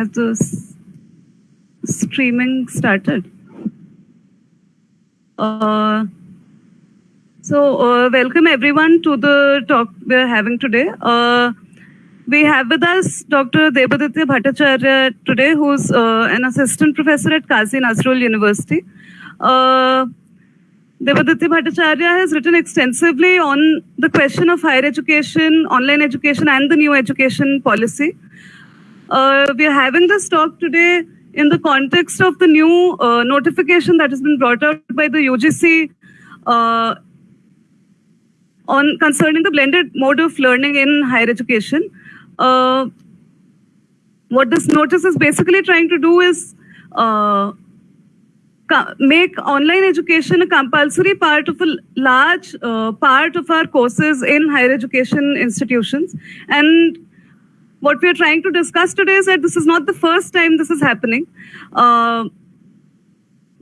Has the streaming started? Uh, so, uh, welcome everyone to the talk we're having today. Uh, we have with us Dr. Debaditya Bhattacharya today, who's uh, an assistant professor at Kazi Nazrul University. Uh, Debaditya Bhattacharya has written extensively on the question of higher education, online education, and the new education policy. Uh, we are having this talk today in the context of the new uh, notification that has been brought out by the UGC uh, on concerning the blended mode of learning in higher education. Uh, what this notice is basically trying to do is uh, make online education a compulsory part of a large uh, part of our courses in higher education institutions and what we are trying to discuss today is that this is not the first time this is happening. Uh,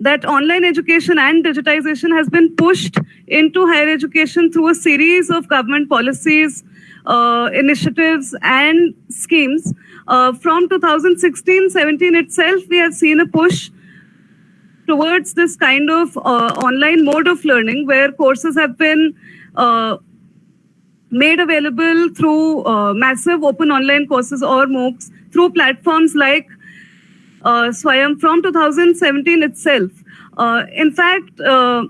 that online education and digitization has been pushed into higher education through a series of government policies uh, initiatives and schemes. Uh, from 2016-17 itself we have seen a push towards this kind of uh, online mode of learning where courses have been uh, made available through uh, massive open online courses or MOOCs through platforms like uh, Swayam from 2017 itself. Uh, in fact, uh,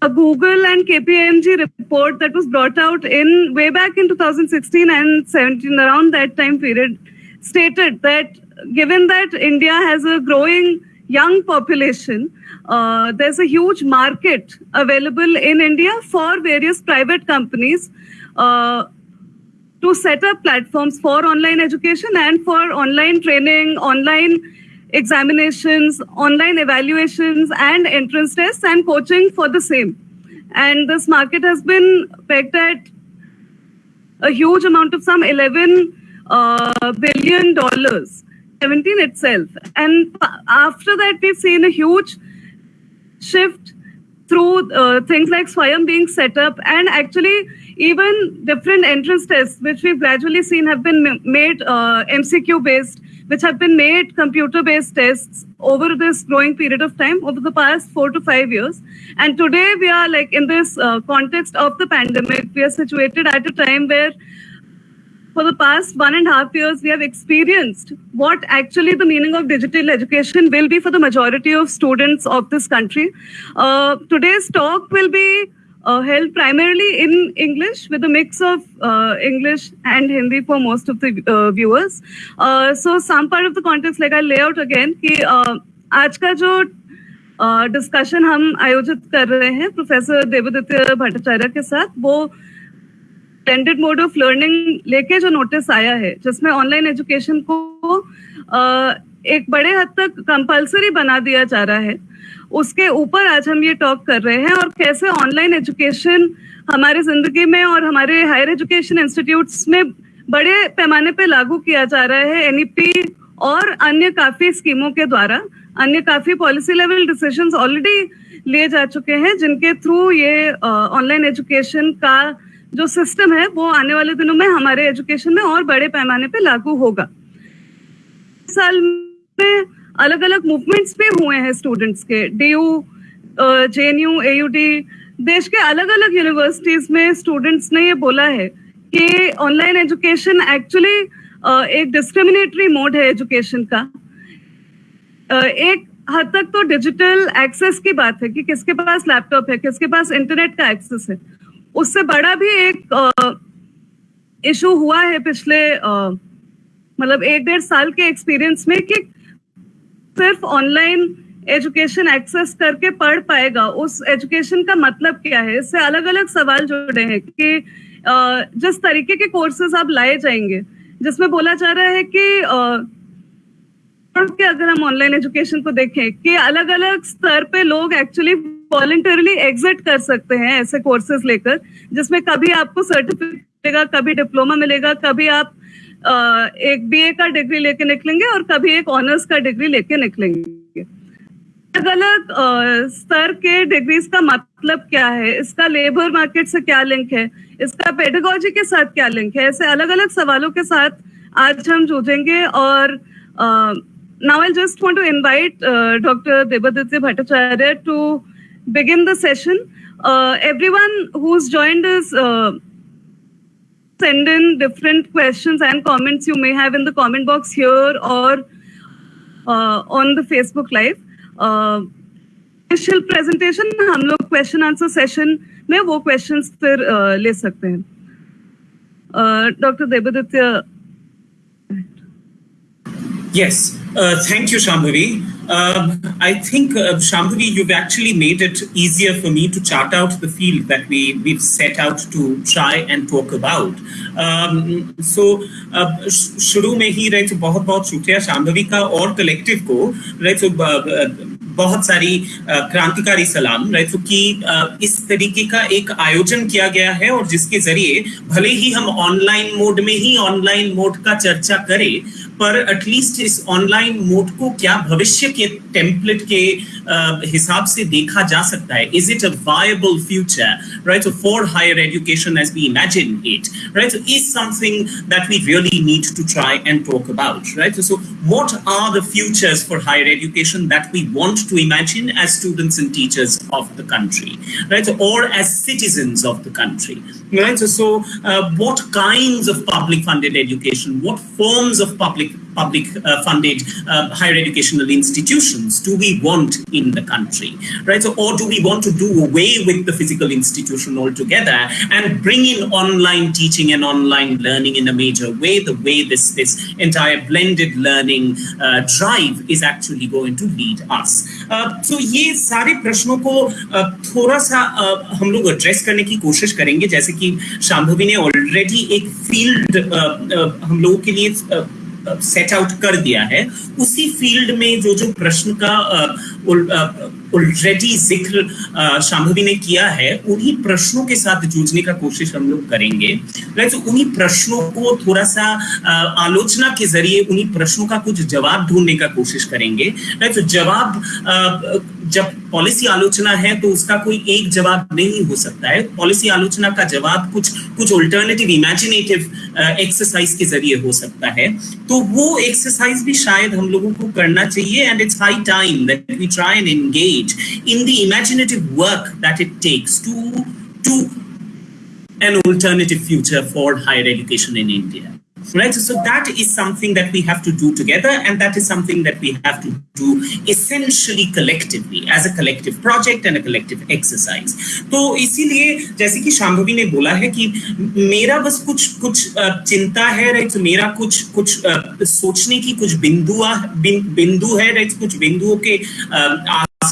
a Google and KPMG report that was brought out in way back in 2016 and 17 around that time period stated that given that India has a growing young population, uh, there's a huge market available in India for various private companies uh, to set up platforms for online education and for online training, online examinations, online evaluations, and entrance tests and coaching for the same. And this market has been pegged at a huge amount of some 11 uh, billion dollars, 17 itself. And after that, we've seen a huge shift through uh, things like Swayam being set up and actually even different entrance tests, which we've gradually seen have been made uh, MCQ based, which have been made computer based tests over this growing period of time over the past four to five years. And today we are like in this uh, context of the pandemic, we are situated at a time where for the past one and a half years, we have experienced what actually the meaning of digital education will be for the majority of students of this country. Uh, today's talk will be uh, held primarily in English with a mix of uh, English and Hindi for most of the uh, viewers. Uh, so some part of the context, like I lay out again, कि uh, आज का जो discussion हम आयोजित कर रहे हैं professor Devdutt Bhattacharya के साथ वो ब्लेंडेड मोड ऑफ़ लर्निंग लेके जो नोटिस आया है, जिसमें ऑनलाइन एजुकेशन को एक बड़े हद तक कंपलसरी बना दिया जा रहा है, उसके ऊपर आज हम ये टॉक कर रहे हैं और कैसे ऑनलाइन एजुकेशन हमारी ज़िंदगी में और हमारे हायर एजुकेशन इंस्टीट्यूट्स में बड़े पैमाने पे लागू किया जा रहा है एनईपी और अन्य काफ़ी स्कीमों के द्वारा, अन्य काफ़ी पॉलिसी लेवल डिसीजंस ऑलरेडी लिए जा चुके हैं, जिनके थ्रू ये ऑनलाइन एजुकेशन का जो सिस्टम है, वो आने वाले दिनों में हमारे एजुकेशन में और बड़े पैमाने पे लागू होगा। साल में अलग अलग मूवमेंट्स भी हुए हैं स्टूडेंट्स के। D U J N U A U D देश के अलग अलग यूनिवर्सिटीज में स्टूडेंट्स ने ये बोला है कि ऑनलाइन एजुकेशन एक्चुअली एक डिस्क्रिमिनेटरी मोड है एजुकेशन का। एक हद तक तो डिजिटल एक्सेस की बात है कि किसके पास लैपटॉप है, किसके पास इंटरनेट का एक्सेस है। उससे बड़ा भी एक इशू हुआ है पिछले मतलब एक डेढ़ साल के एक्सपीरियंस में कि सिर्फ़ ऑनलाइन एजुकेशन एक्सेस करके पढ़ पाएगा। उस एजुकेशन का मतलब क्या है? इससे अलग अलग सवाल जुड़े हैं कि जिस तरीके के कोर्सेज आप लाए जाएँगे, जिसमें बोला जा रहा है कि के अगर हम ऑनलाइन एजुकेशन को देखें कि अलग अलग स्तर पे लोग एक्चुअली वॉलंटरली एग्जिट कर सकते हैं ऐसे कोर्सेज लेकर, जिसमें कभी आपको सर्टिफिकेट मिलेगा, कभी डिप्लोमा मिलेगा, कभी आप एक बीए का डिग्री लेके निकलेंगे और कभी एक ऑनर्स का डिग्री लेके निकलेंगे। अलग अलग स्तर के डिग्रीज का मतलब क्या है? इसका लेबर मार्केट से क्या लिंक है? इसका पेडागोजी के साथ क्या लिंक है? ऐसे अलग अलग सवालों के साथ आज हम जूझेंगे और now I just want to invite doctor Devaditya Bhattacharya to begin the session. Uh, everyone who's joined us, uh, send in different questions and comments you may have in the comment box here or uh, on the Facebook Live. Uh, initial presentation हम लोग question answer session में वो questions फिर uh, ले सकते हैं. Uh, Dr. Devaditya Yes, uh, thank you, Shambhavi. Um, I think, uh, Shambhavi, you've actually made it easier for me to chart out the field that we, we've set out to try and talk about. Um, so, uh, शुरू में ही right बहुत बहुत शुक्रिया शाम्भवी का और collective को right uh, uh, बहुत सारी uh, क्रांतिकारी सलाम राइट so, कि uh, इस तरीके का एक आयोजन किया गया है और जिसके ज़रिए भले ही हम ऑनलाइन मोड में ही ऑनलाइन मोड का चर्चा करें पर एटलीस्ट इस ऑनलाइन मोड को क्या भविष्य के टेम्पलेट के uh, हिसाब से देखा जा सकता है is it a viable future right for higher education as we imagine it right is something that we really need to try and talk about right so what are the futures for higher education that we want to imagine as students and teachers of the country right or as citizens of the country right so uh, what kinds of public funded education what forms of public public uh, funded uh, higher educational institutions do we want in the country right so or do we want to do away with the physical institution altogether and bring in online teaching and online learning in a major way the way this this entire blended learning uh, drive is actually going to lead us uh, so ये सारे प्रश्नों को uh, थोड़ा सा uh, हम लोग address करने की कोशिश करेंगे जैसे कि शांभवी ने ऑलरेडी एक फील्ड हम लोगों के लिए uh, सेट आउट कर दिया है उसी फ़ील्ड में जो जो प्रश्न का ऑलरेडी ज़िक्र शांभवी ने किया है, उन्हीं प्रश्नों के साथ जूझने का कोशिश हम लोग करेंगे। तो उन्हीं प्रश्नों को थोड़ा सा आलोचना के ज़रिए उन्हीं प्रश्नों का कुछ जवाब ढूँढने का कोशिश करेंगे। तो जवाब जब पॉलिसी आलोचना है तो उसका कोई एक जवाब नहीं हो सकता है। पॉलिसी आलोचना का जवाब कुछ कुछ ऑल्टरनेटिव इमेजिनेटिव एक्सरसाइज के ज़रिए हो सकता है। तो वो एक्सरसाइज भी शायद हम लोगों को करना चाहिए and it's high time that we try and engage in the imaginative work that it takes to, to an alternative future for higher education in India. Right, so that is something that we have to do together, and that is something that we have to do essentially collectively as a collective project and a collective exercise. तो इसीलिए जैसे कि शांभवी ने बोला है कि मेरा बस कुछ कुछ चिंता है राइट तो मेरा कुछ कुछ सोचने की कुछ बिंदु बिंदु है राइट कुछ बिंदुओं के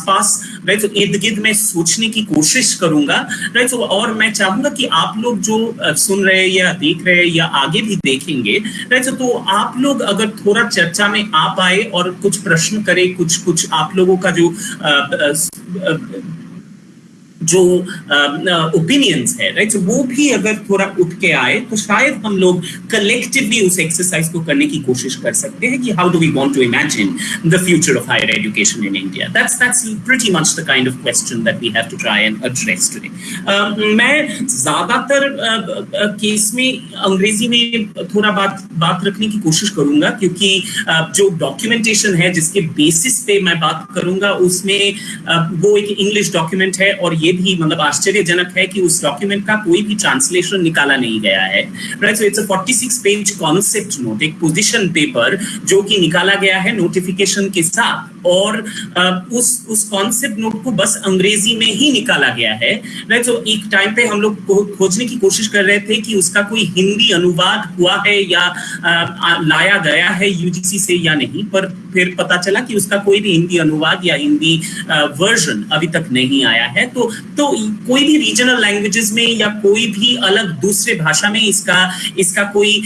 आसपास राइट तो इर्द गिर्द में सोचने की कोशिश करूँगा राइट तो और मैं चाहूँगा कि आप लोग जो सुन रहे हैं या देख रहे हैं या आगे भी देखेंगे राइट तो आप लोग अगर थोड़ा चर्चा में आ पाए और कुछ प्रश्न करें, कुछ कुछ आप लोगों का जो जो ओपिनियंस है राइट वो भी अगर थोड़ा उठ के आए तो शायद हम लोग कलेक्टिवली उस एक्सरसाइज को करने की कोशिश कर सकते हैं कि how do we want to imagine the future of higher education in India that's that's pretty much the kind of question that we have to try and address today मैं ज़्यादातर केस में अंग्रेज़ी में थोड़ा बात बात रखने की कोशिश करूँगा, क्योंकि जो डॉक्यूमेंटेशन है, जिसके बेसिस पे मैं बात करूँगा, उसमें वो एक इंग्लिश डॉक्यूमेंट है और ये भी मतलब आश्चर्यजनक है कि उस डॉक्यूमेंट का कोई भी ट्रांसलेशन निकाला नहीं गया है। Right so it's a 46 page concept note एक पोजीशन पेपर जो कि निकाला गया है नोटिफिकेशन के साथ। और उस उस कॉन्सेप्ट नोट को बस अंग्रेज़ी में ही निकाला गया है। राइट सो एक टाइम पे हम लोग खोजने की कोशिश कर रहे थे कि उसका कोई हिंदी अनुवाद हुआ है या लाया गया है यूजीसी से या नहीं, पर फिर पता चला कि उसका कोई भी हिंदी अनुवाद या हिंदी वर्जन अभी तक नहीं आया है। तो तो कोई भी रीजनल लैंग्वेजेस में या कोई भी अलग दूसरे भाषा में इसका इसका कोई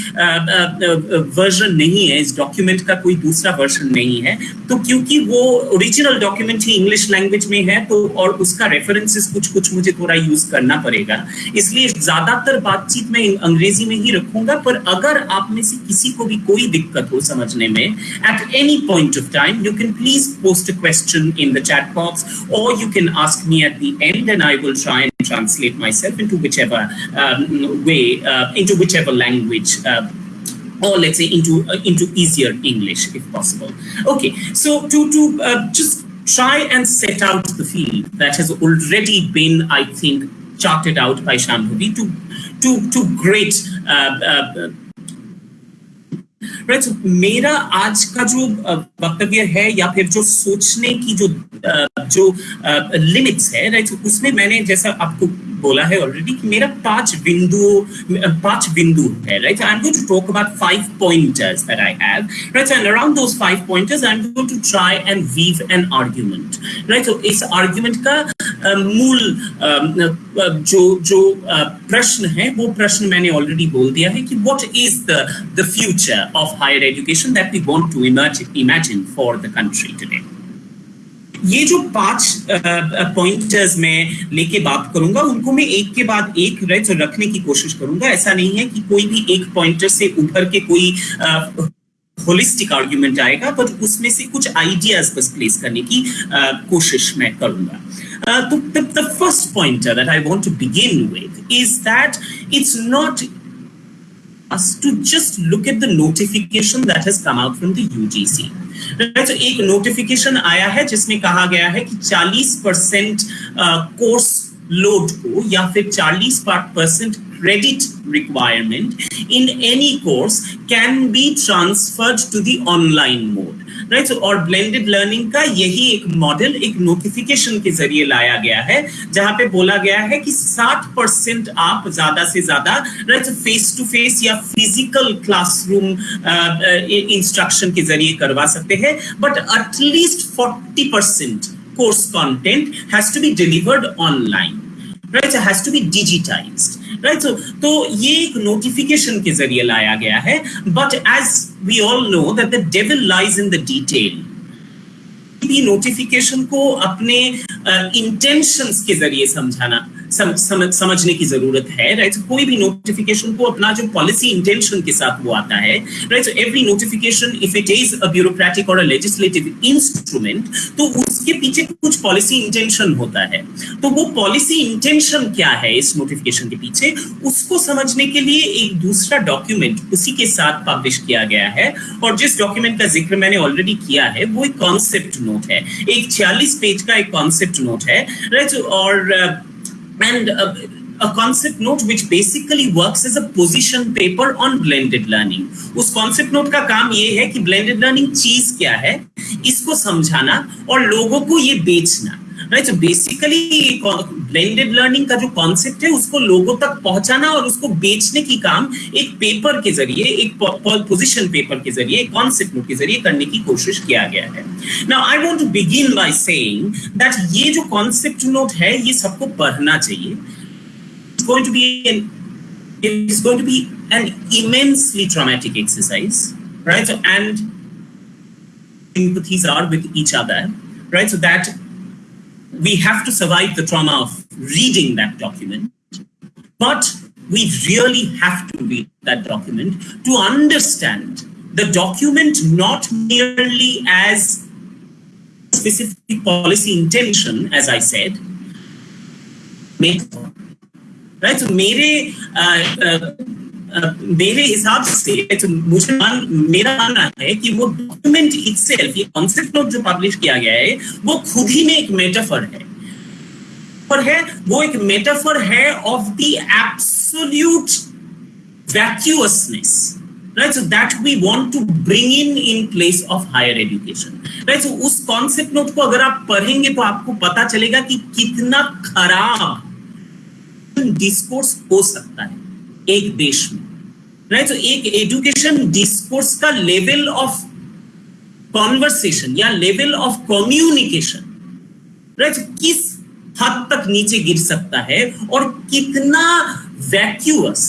वर्जन नहीं है, इस डॉक्यूमेंट का कोई दूसरा वर्जन नहीं है। तो क्योंकि वो ओरिजिनल डॉक्यूमेंट ही इंग्लिश लैंग्वेज में है तो और उसका रेफरेंसेस कुछ कुछ मुझे थोड़ा यूज़ करना पड़ेगा। इसलिए ज़्यादातर बातचीत में अंग्रेज़ी में ही रखूँगा पर अगर आप में से किसी को भी कोई दिक्कत हो समझने में at any point of time you can please post a question in the chat box और you can ask me at the end and I will try and translate myself into whichever um, way, uh, into whichever language uh, or let's say into uh, into easier English if possible. Okay, so to to uh, just try and set out the field that has already been, I think, charted out by Shambhavi to to to great. Uh, uh, right right, so, मेरा आज का जो वक्तव्य है या फिर जो सोचने की जो जो लिमिट्स है राइट right, so, उसमें मैंने जैसा आपको बोला है ऑलरेडी कि मेरा पाँच बिंदु पाँच बिंदु है right I am going to talk about five pointers that I have right and around those five pointers I am going to try and weave an argument right तो इस आर्गुमेंट का मूल जो जो प्रश्न है, वो प्रश्न मैंने ऑलरेडी बोल दिया है कि what is the the future of higher education that we want to imagine for the country today ये जो पाँच पॉइंटर्स मैं लेके बात करूँगा, उनको मैं एक के बाद एक राइट रखने की कोशिश करूँगा। ऐसा नहीं है कि कोई भी एक पॉइंटर से उभर के कोई होलिस्टिक आर्ग्यूमेंट आएगा, पर उसमें से कुछ आइडियाज़ बस प्लेस करने की कोशिश मैं करूँगा। तो the first pointer that I want to begin with is that it's not us to just look at the notification that has come out from the UGC. Right, so एक notification आया है जिसमें कहा गया है कि 40 परसेंट कोर्स लोड को या फिर 40 percent credit requirement in any course can be transferred to the online mode right right? so, और ब्लेंडेड लर्निंग का यही एक मॉडल एक नोटिफिकेशन के ज़रिए लाया गया है जहाँ पे बोला गया है कि 60 परसेंट आप ज़्यादा से ज़्यादा राइट फेस टू फेस या फ़िज़िकल क्लासरूम इंस्ट्रक्शन के ज़रिए करवा सकते हैं but at least 40 percent course content has to be delivered online right has to be digitised right so तो ये एक नोटिफिकेशन के ज़रिए लाया गया है but as we all know that the devil lies in the detail notification को अपने इंटेंशंस uh, के ज़रिए समझाना। सम, सम, समझने की ज़रूरत है राइट right? so, कोई भी नोटिफिकेशन को अपना जो पॉलिसी इंटेंशन के साथ वो आता है right so every notification if it is a bureaucratic और अ लेजिस्लेटिव इंस्ट्रूमेंट तो उसके पीछे कुछ पॉलिसी इंटेंशन होता है। तो वो पॉलिसी इंटेंशन क्या है इस नोटिफिकेशन के पीछे? उसको समझने के लिए एक दूसरा डॉक्यूमेंट उसी के साथ पब्लिश किया गया है और जिस डॉक्यूमेंट का ज़िक्र मैंने ऑलरेडी किया है वो एक कॉन्सेप्ट नोट है। एक छियालीस पेज का एक कॉन्सेप्ट नोट है राइट और and a, a concept note which basically works as a position paper on blended learning उस concept note का काम ये है कि blended learning चीज़ क्या है इसको समझाना और लोगों को ये बेचना right so basically blended learning का जो कॉन्सेप्ट है उसको लोगों तक पहुंचाना और उसको बेचने की काम एक पेपर के ज़रिए एक पोजिशन पेपर के ज़रिए एक कॉन्सेप्ट के ज़रिए करने की कोशिश किया गया है now I want to begin by saying that ये जो कॉन्सेप्ट नोट है ये सबको पढ़ना चाहिए it's going to be it's going to be an immensely traumatic exercise, right? So, and sympathies are with each other, right? So that we have to survive the trauma of reading that document, but we really have to read that document to understand the document not merely as specific policy intention, as I said, right? So, मेरे uh, uh, मेरे हिसाब से तो मुझे मान, मेरा मानना है कि वो डॉक्यूमेंट इटसेल्फ ये कॉन्सेप्ट नोट जो पब्लिश किया गया है, वो खुद ही में एक मेटाफर है। पर है, वो एक मेटाफर है of the absolute vacuousness right? So that we want to bring in in place of higher education, right? So उस कॉन्सेप्ट नोट को अगर आप पढ़ेंगे तो आपको पता चलेगा कि कितना खराब डिस्कोर्स हो सकता है। एक देश में राइट तो एक एजुकेशन डिस्कोर्स का लेवल ऑफ़ कॉन्वर्सेशन या लेवल ऑफ़ कम्युनिकेशन राइट किस हद तक नीचे गिर सकता है और कितना वैक्यूअस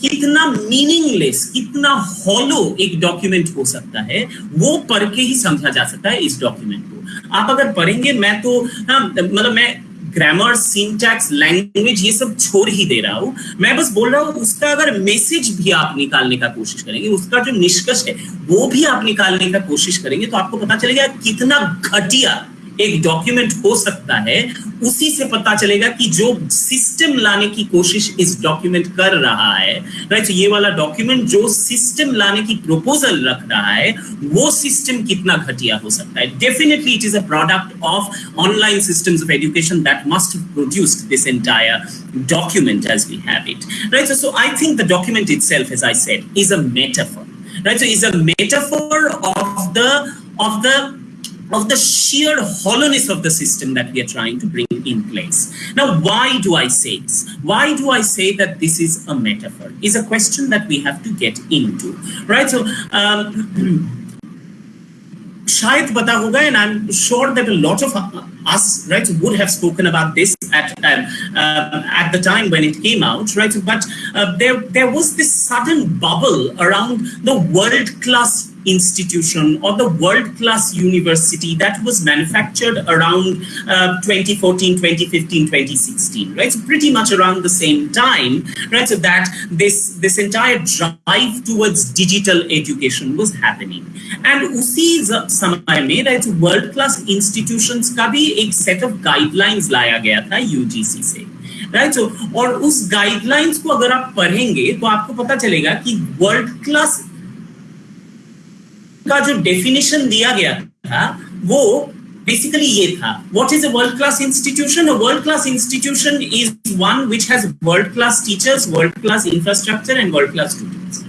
कितना मीनिंगलेस कितना हॉलो एक डॉक्यूमेंट हो सकता है, वो पढ़ के ही समझा जा सकता है इस डॉक्यूमेंट को। आप अगर पढ़ेंगे, मैं तो हाँ मतलब मैं ग्रामर सिंटैक्स लैंग्वेज ये सब छोड़ ही दे रहा हूँ। मैं बस बोल रहा हूँ, उसका अगर मैसेज भी आप निकालने का कोशिश करेंगे, उसका जो निष्कर्ष है, वो भी आप निकालने का कोशिश करेंगे तो आपको पता चलेगा कितना घटिया एक डॉक्यूमेंट हो सकता है, उसी से पता चलेगा कि जो सिस्टम लाने की कोशिश इस डॉक्यूमेंट कर रहा है राइट तो ये वाला डॉक्यूमेंट जो सिस्टम लाने की प्रपोजल रख रहा है, वो सिस्टम कितना घटिया हो सकता है? Definitely it is a product of online system of education that must produced this entire document as we have it right so I think the document itself as I said is a metaphor right so is a metaphor of the of the of the sheer hollowness of the system that we are trying to bring in place. Now, why do I say this? Why do I say that this is a metaphor? Is a question that we have to get into, right? So, um, Shayad pata hoga, and I'm sure that a lot of us, right, would have spoken about this at uh, uh, at the time when it came out, right? But uh, there there was this sudden bubble around the world class institution or the world class university that was manufactured around uh, 2014 2015 2016 right so pretty much around the same time right so that this this entire drive towards digital education was happening and उसी समय में right world class institutions का भी एक set of guidelines लाया गया था UGC से राइट right? so, और उस गाइडलाइंस को अगर आप पढ़ेंगे तो आपको पता चलेगा कि वर्ल्ड क्लास का जो डेफिनेशन दिया गया था वो बेसिकली ये था what is a world class institution a world class institution is one which has world class teachers world class infrastructure and world class students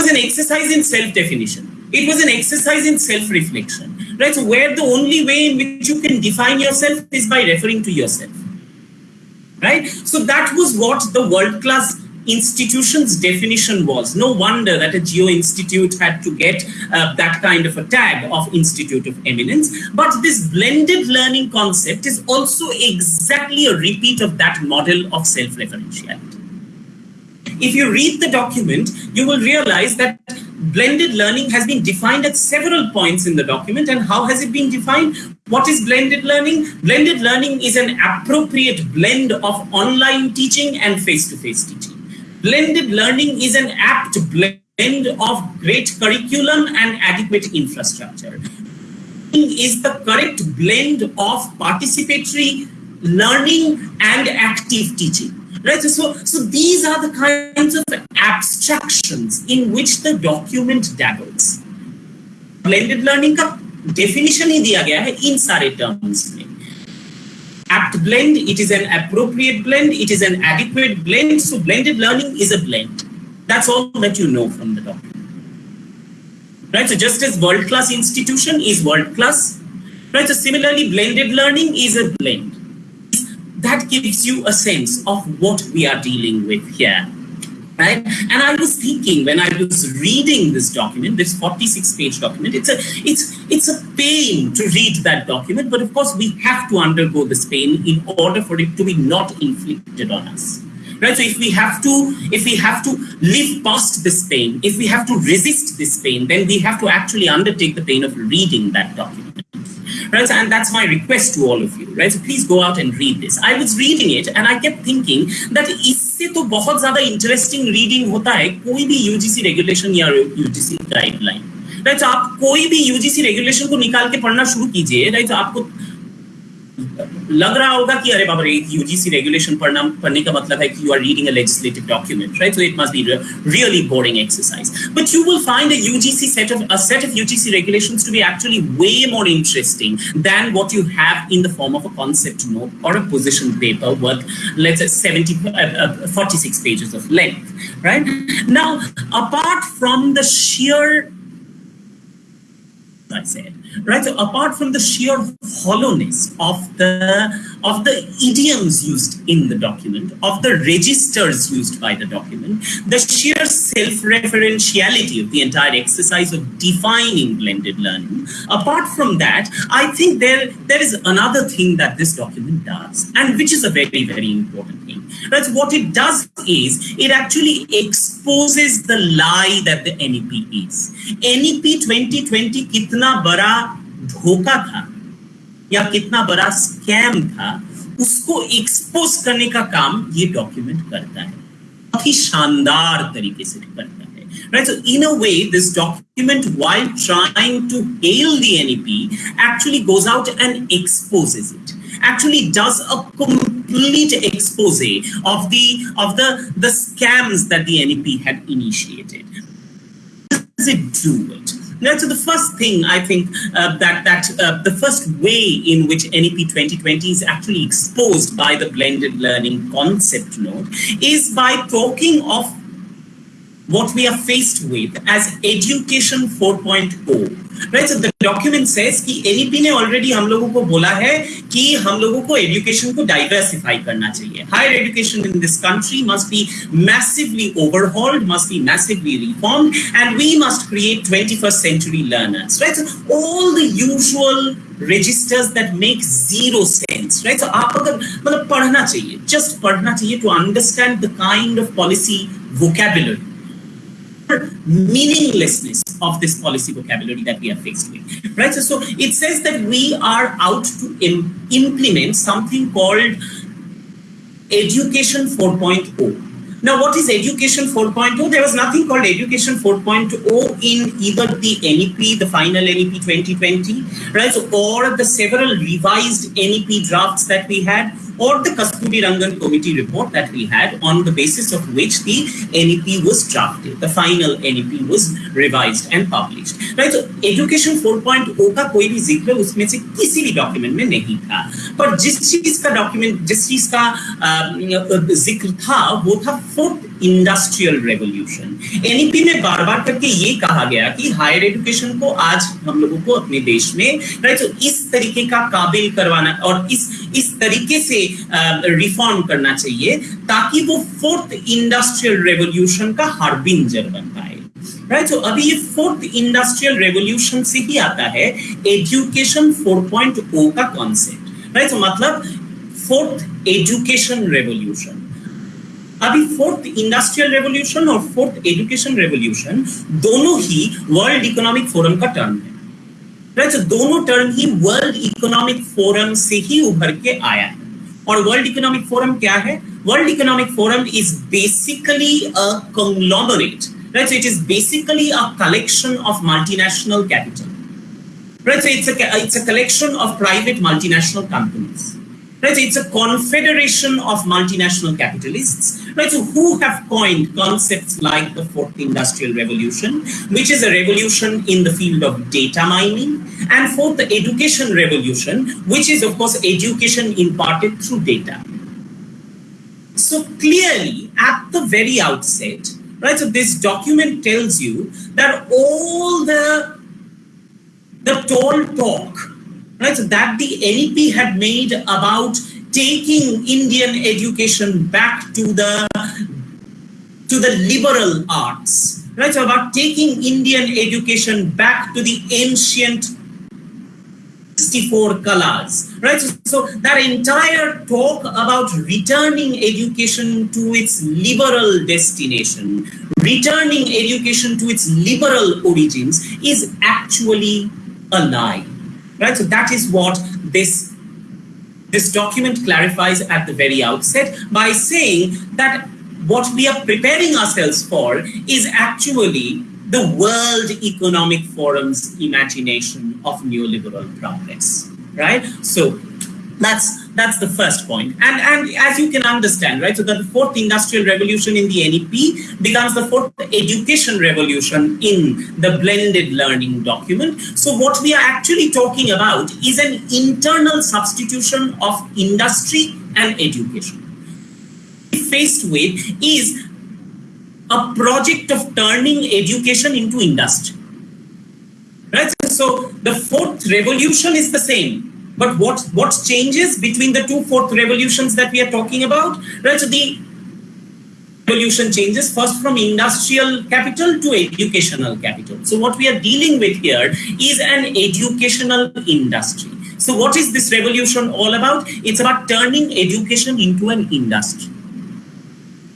was an exercise in self definition it was an exercise in self reflection right so where the only way in which you can define yourself is by referring to yourself right so that was what the world class institution's definition was. No wonder that a Jio Institute had to get uh, that kind of a tag of Institute of Eminence. But this blended learning concept is also exactly a repeat of that model of self-referentiality. If you read the document, you will realize that blended learning has been defined at several points in the document. And how has it been defined? What is blended learning? Blended learning is an appropriate blend of online teaching and face-to-face -face teaching. Blended learning is an apt blend of great curriculum and adequate infrastructure. Is the correct blend of participatory learning and active teaching. Right, so, so these are the kinds of abstractions in which the document dabbles. Blended learning का definition ही दिया गया है इन सारे terms में apt blend, it is an appropriate blend, it is an adequate blend. So blended learning is a blend. That's all that you know from the document. Right, so just as world-class institution is world-class, right, so similarly blended learning is a blend. That gives you a sense of what we are dealing with here right? And i was thinking when i was reading this document this 46 page document it's a it's it's a pain to read that document but of course we have to undergo this pain in order for it to be not inflicted on us right? So if we have to if we have to live past this pain if we have to resist this pain then we have to actually undertake the pain of reading that document right? And that's my request to all of you, right? So please go out and read this. I was reading it and I kept thinking that इससे तो बहुत ज़्यादा interesting reading होता है कोई भी UGC regulation या UGC guideline. Right? So आप कोई भी UGC regulation को निकाल के पढ़ना शुरू कीजिए, right? तो आपको लग रहा होगा कि अरे बाबा यूजीसी रेगुलेशन पढ़ना पढ़ने का मतलब है कि you are reading a legislative document right so it must be really boring exercise but you will find a UGC set of a set of UGC regulations to be actually way more interesting than what you have in the form of a concept note or a position paper worth let's say 70 uh, uh, 46 pages of length right now apart from the sheer I said, right? So apart from the sheer hollowness of the of the idioms used in the document, of the registers used by the document, the sheer self-referentiality of the entire exercise of defining blended learning. Apart from that, I think there there is another thing that this document does, and which is a very very important thing. That's what it does is it actually exposes the lie that the NEP is. NEP 2020 kitna bara धोखा था या कितना बड़ा scam था, उसको expose करने का काम ये डॉक्यूमेंट करता है। बहुत ही शानदार तरीके से करता है। Right so in a way this document while trying to hail the NEP actually goes out and exposes it actually does a complete expose of the of the the scams that the nep had initiated. Does it do it? Now, so the first thing I think uh, that that uh, the first way in which NEP 2020 is actually exposed by the blended learning concept note is by talking of what we are faced with as education 4.0 right so the document says कि NEP ने already हम लोगों को बोला है कि हम लोगों को एजुकेशन को डाइवर्सिफाई करना चाहिए higher education in this country must be massively overhauled must be massively reformed and we must create 21st century learners right so all the usual registers that make zero sense right so आप अगर मतलब पढ़ना चाहिए just पढ़ना चाहिए to understand the kind of policy vocabulary meaninglessness of this policy vocabulary that we are faced with. Right? So, so it says that we are out to Im implement something called Education 4.0. Now, what is Education 4.0? There was nothing called Education 4.0 in either the NEP, the final NEP 2020, right? So, or the several revised NEP drafts that we had or the Kasturi Rangan committee report that we had on the basis of which the NEP was drafted. The final NEP was revised and published. Right? So education 4.0 का कोई भी ज़िक्र उसमें से किसी भी document में नहीं था पर जिस चीज़ का डॉक्यूमेंट जिस चीज़ का ज़िक्र था वो था फोर्थ इंडस्ट्रियल रेवोल्यूशन एनईपी में बार बार करके ये कहा गया कि हायर एजुकेशन को आज हम लोगों को अपने देश में राइट तो इस तरीके का काबिल करवाना और इस इस तरीके से रिफॉर्म करना चाहिए, ताकि वो फोर्थ इंडस्ट्रियल रेवोल्यूशन का हार्बिंजर बन पाए। राइट so अभी ये फोर्थ इंडस्ट्रियल रेवोल्यूशन से ही आता है एजुकेशन 4.0 का कॉन्सेप्ट राइट so मतलब फोर्थ एजुकेशन रेवोल्यूशन अभी फोर्थ इंडस्ट्रियल रेवोल्यूशन और फोर्थ एजुकेशन रेवोल्यूशन दोनों ही वर्ल्ड इकोनॉमिक फोरम का टर्म है। दैट्स दोनों टर्म ही वर्ल्ड इकोनॉमिक फोरम से ही उभर के आया है। और वर्ल्ड इकोनॉमिक फोरम क्या है? World economic forum is basically a right it is basically a collection of multinational capital right it's it's a collection of private multinational companies right it's a confederation of multinational capitalists. Right so who have coined concepts like the fourth industrial revolution which is a revolution in the field of data mining and fourth the education revolution which is of course education imparted through data. So clearly at the very outset right so this document tells you that all the the tall talk right? So that the nep had made about taking indian education back to the to the liberal arts right? So about taking indian education back to the ancient 64 kalas, right? So, so, that entire talk about returning education to its liberal destination, returning education to its liberal origins is actually a lie, right? So that is what this this document clarifies at the very outset by saying that what we are preparing ourselves for is actually the World Economic Forum's imagination of neoliberal progress, right? So that's that's the first point. And and as you can understand, right, so the fourth industrial revolution in the NEP becomes the fourth education revolution in the blended learning document. So what we are actually talking about is an internal substitution of industry and education. Faced with is a project of turning education into industry. Right? So the fourth revolution is the same. But what, what changes between the two fourth revolutions that we are talking about? Right? So the revolution changes first from industrial capital to educational capital. So what we are dealing with here is an educational industry. So what is this revolution all about? It's about turning education into an industry.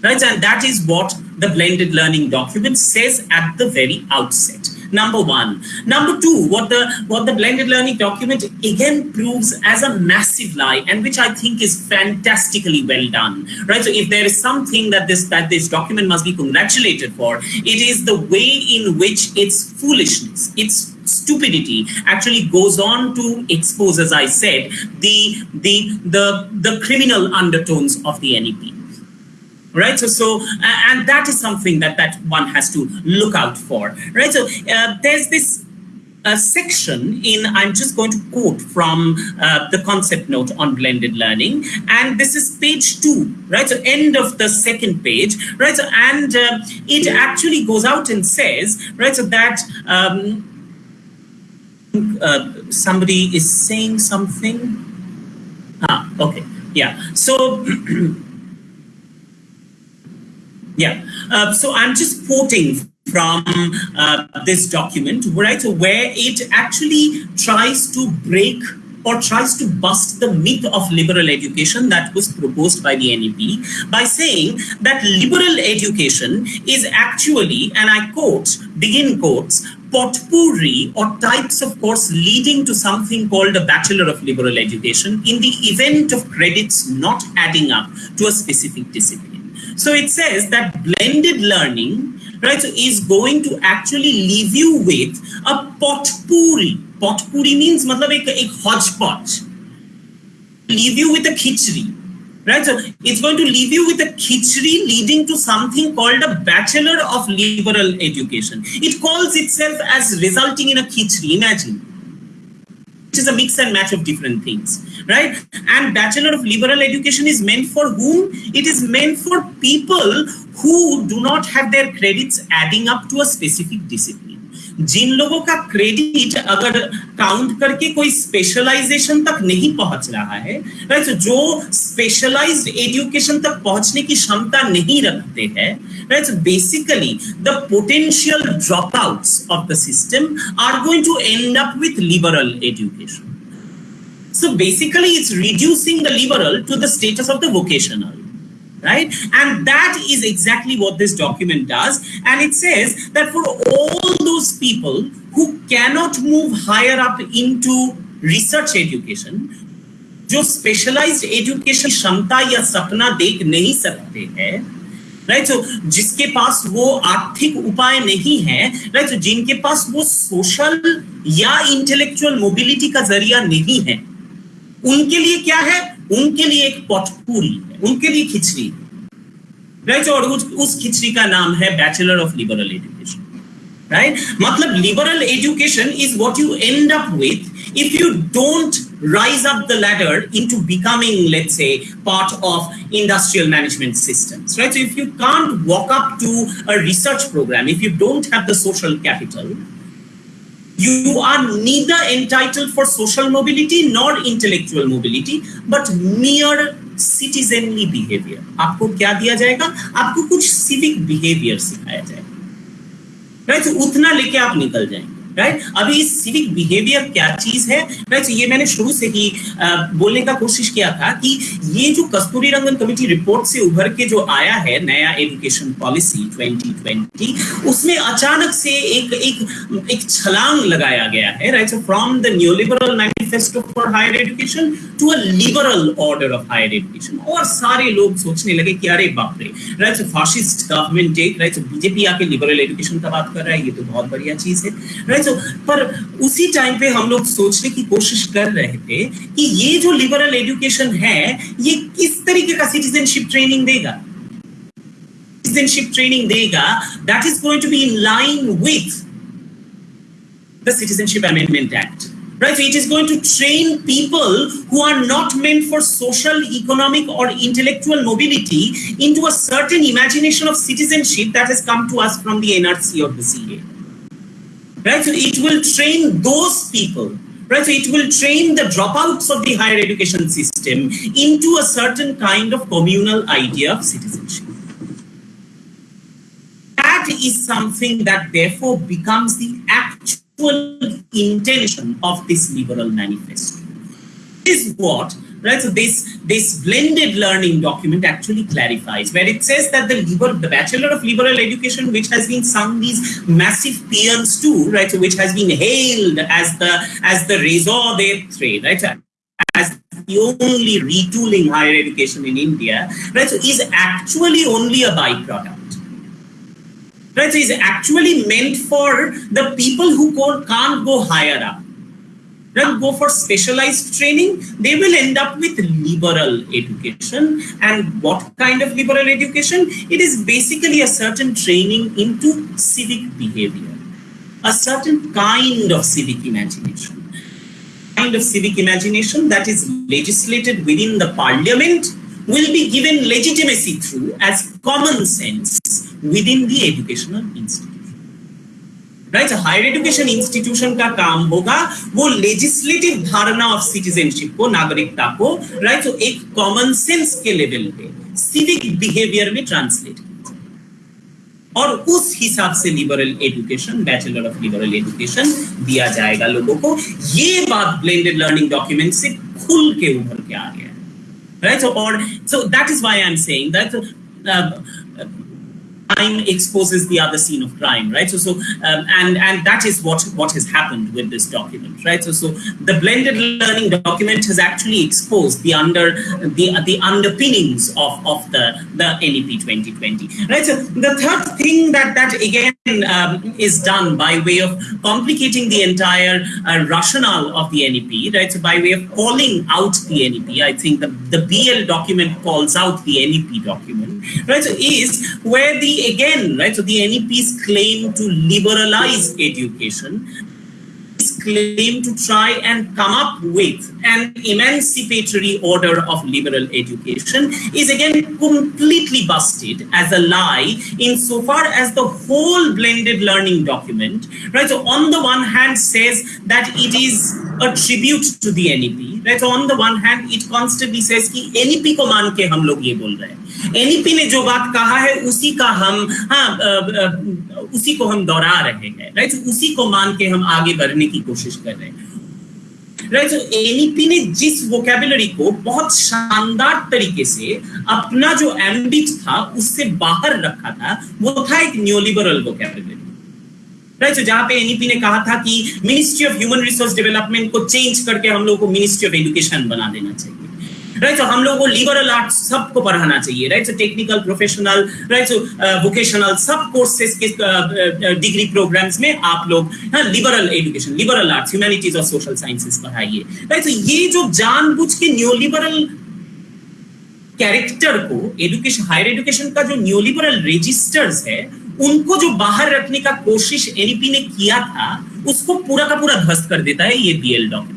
Right? And that is what the blended learning document says at the very outset Number one. Number two, what the what the blended learning document again proves as a massive lie, and which I think is fantastically well done. Right. So if there is something that this that this document must be congratulated for, it is the way in which its foolishness, its stupidity actually goes on to expose, as I said, the the the the criminal undertones of the NEP right? So so and that is something that that one has to look out for. Right? So uh, there's this uh, section in i'm just going to quote from uh, the concept note on blended learning. And this is page two. Right? So end of the second page. Right? So and uh, it actually goes out and says right? So that um, uh, somebody is saying something. Ah okay. Yeah. So Yeah, uh, so I'm just quoting from uh, this document, right, where it actually tries to break or tries to bust the myth of liberal education that was proposed by the NEP by saying that liberal education is actually, and I quote, begin quotes, potpourri or types of course leading to something called a Bachelor of Liberal Education in the event of credits not adding up to a specific discipline. So it says that blended learning, right, so is going to actually leave you with a potpourri. Potpourri means matlab ek, ek hodgepodge. Leave you with a khichdi. Right, so it's going to leave you with a khichdi leading to something called a Bachelor of Liberal Education. It calls itself as resulting in a khichdi. Imagine which is a mix and match of different things, right? And Bachelor of Liberal Education is meant for whom? It is meant for people who do not have their credits adding up to a specific discipline. जिन लोगों का credit अगर count करके कोई specialisation तक नहीं पहुँच रहा है राइट जो स्पेशलाइज्ड एजुकेशन तक पहुँचने की क्षमता नहीं रखते हैं right basically the potential dropouts of the system are going to end up with liberal education So basically, it's reducing the liberal to the status of the vocational. Right? And that is exactly what this document does. And it says that for all those people who cannot move higher up into research education, जो specialised education क्षमता या सपना देख नहीं सकते हैं right right? so, जिसके पास वो आर्थिक उपाय नहीं है राइट right? so, जिनके पास वो सोशल या इंटेलेक्चुअल मोबिलिटी का ज़रिया नहीं है उनके लिए क्या है उनके लिए एक पॉटपूरी है उनके लिए खिचड़ी राइट और उस, उस खिचड़ी का नाम है bachelor of liberal education right matlab liberal education is what you end up with if you don't rise up the ladder into becoming let's say part of industrial management systems right so if you can't walk up to a research program if you don't have the social capital you are neither entitled for social mobility nor intellectual mobility but mere citizenly behaviour आपको क्या दिया जाएगा? आपको कुछ civic behaviour सिखाया जाएगा। Right right? उतना लेके आप निकल जाएँगे। राइट अभी सिविक बिहेवियर क्या चीज़ है? राइट ये मैंने शुरू से ही बोलने का कोशिश किया था कि ये जो कस्तूरी रंगन कमेटी रिपोर्ट से उभर के जो आया है, नया एजुकेशन पॉलिसी 2020 उसमें अचानक से एक एक एक छलांग लगाया गया है। Right so from the new liberal manifesto for higher education to a liberal order of higher education और सारे लोग सोचने लगे कि अरे बाप रे। Right so fascist government right so BJP आके लिबरल एजुकेशन का बात कर रहा है, ये तो बहुत बढ़िया चीज़ है। राइट सो पर उसी टाइम पे हम लोग सोचने की कोशिश कर रहे थे कि ये जो लिबरल एजुकेशन है ये किस तरीके का सिटीजनशिप ट्रेनिंग देगा citizenship training dega that is going to be in line with the Citizenship Amendment Act. Right, so it is going to train people who are not meant for social, economic, or intellectual mobility into a certain imagination of citizenship that has come to us from the NRC or the CA. right? So it will train those people, right? So it will train the dropouts of the higher education system into a certain kind of communal idea of citizenship. That is something that therefore becomes the actual intention of this liberal manifesto. This is what right? So this this blended learning document actually clarifies where it says that the liberal, the Bachelor of Liberal Education, which has been sung these massive paeans to, right? So which has been hailed as the as the raison d'etre, right? As the only retooling higher education in India, right? So is actually only a byproduct. Right, so is actually meant for the people who can't go higher up then go for specialized training, they will end up with liberal education. And what kind of liberal education? It is basically a certain training into civic behavior, a certain kind of civic imagination. Kind of civic imagination that is legislated within the parliament will be given legitimacy through as common sense within the educational institution. Right higher education institution का काम होगा, वो legislative धारणा of citizenship को, नागरिकता को right right? तो एक कॉमन सेंस के लेवल पे सिविक बिहेवियर में ट्रांसलेट और उस हिसाब से liberal education bachelor of liberal education दिया जाएगा लोगों को ये बात ब्लेंडेड लर्निंग डॉक्यूमेंट से खुल के उभर के आ गया राइट और so that is why I am saying that crime exposes the other scene of crime, right? So, so um, and and that is what what has happened with this document, right? So, so the blended learning document has actually exposed the under the the underpinnings of of the the NEP 2020, right? So, the third thing that that again um, is done by way of complicating the entire uh, rationale of the NEP, right? So, by way of calling out the NEP, I think the the BL document calls out the NEP document, right? So, is where the Again, right? So the NEP's claim to liberalize education claim to try and come up with an emancipatory order of liberal education is again completely busted as a lie insofar as the whole blended learning document, right? So on the one hand says that it is a tribute to the NEP, right? So on the one hand, it constantly says that NEP ko maan ke hum log ye bol rahe. NEP ने जो बात कहा है, उसी का हम हाँ उसी को हम दोहरा रहे हैं राइट उसी को मान के हम आगे बढ़ने की कोशिश कर रहे हैं। राइट so एनईपी ने जिस वोकेबुलरी को बहुत शानदार तरीके से अपना जो एम्बिट था, उससे बाहर रखा था, वो था एक न्योलिबरल वोकेबुलरी राइट so जहाँ पे एनईपी ने कहा था कि ministry of human resource development को चेंज करके हम लोग को मिनिस्ट्री ऑफ़ एजुकेशन बना देना चाहिए। राइट सो हम लोगों को लिबरल आर्ट सबको पढ़ाना चाहिए right so technical professional right so vocational सब कोर्सेज के डिग्री प्रोग्राम्स में आप लोग liberal education liberal arts humanities और सोशल साइंसेस पढ़ाइए। राइट सो ये जो जानबूझ के न्यू लिबरल कैरेक्टर को एजुकेशन हायर एजुकेशन का जो न्यू लिबरल रजिस्टर्स है, उनको जो बाहर रखने का कोशिश एनईपी ने किया था, उसको पूरा का पूरा ध्वस्त कर देता है ये बीएल डॉक्यूमेंट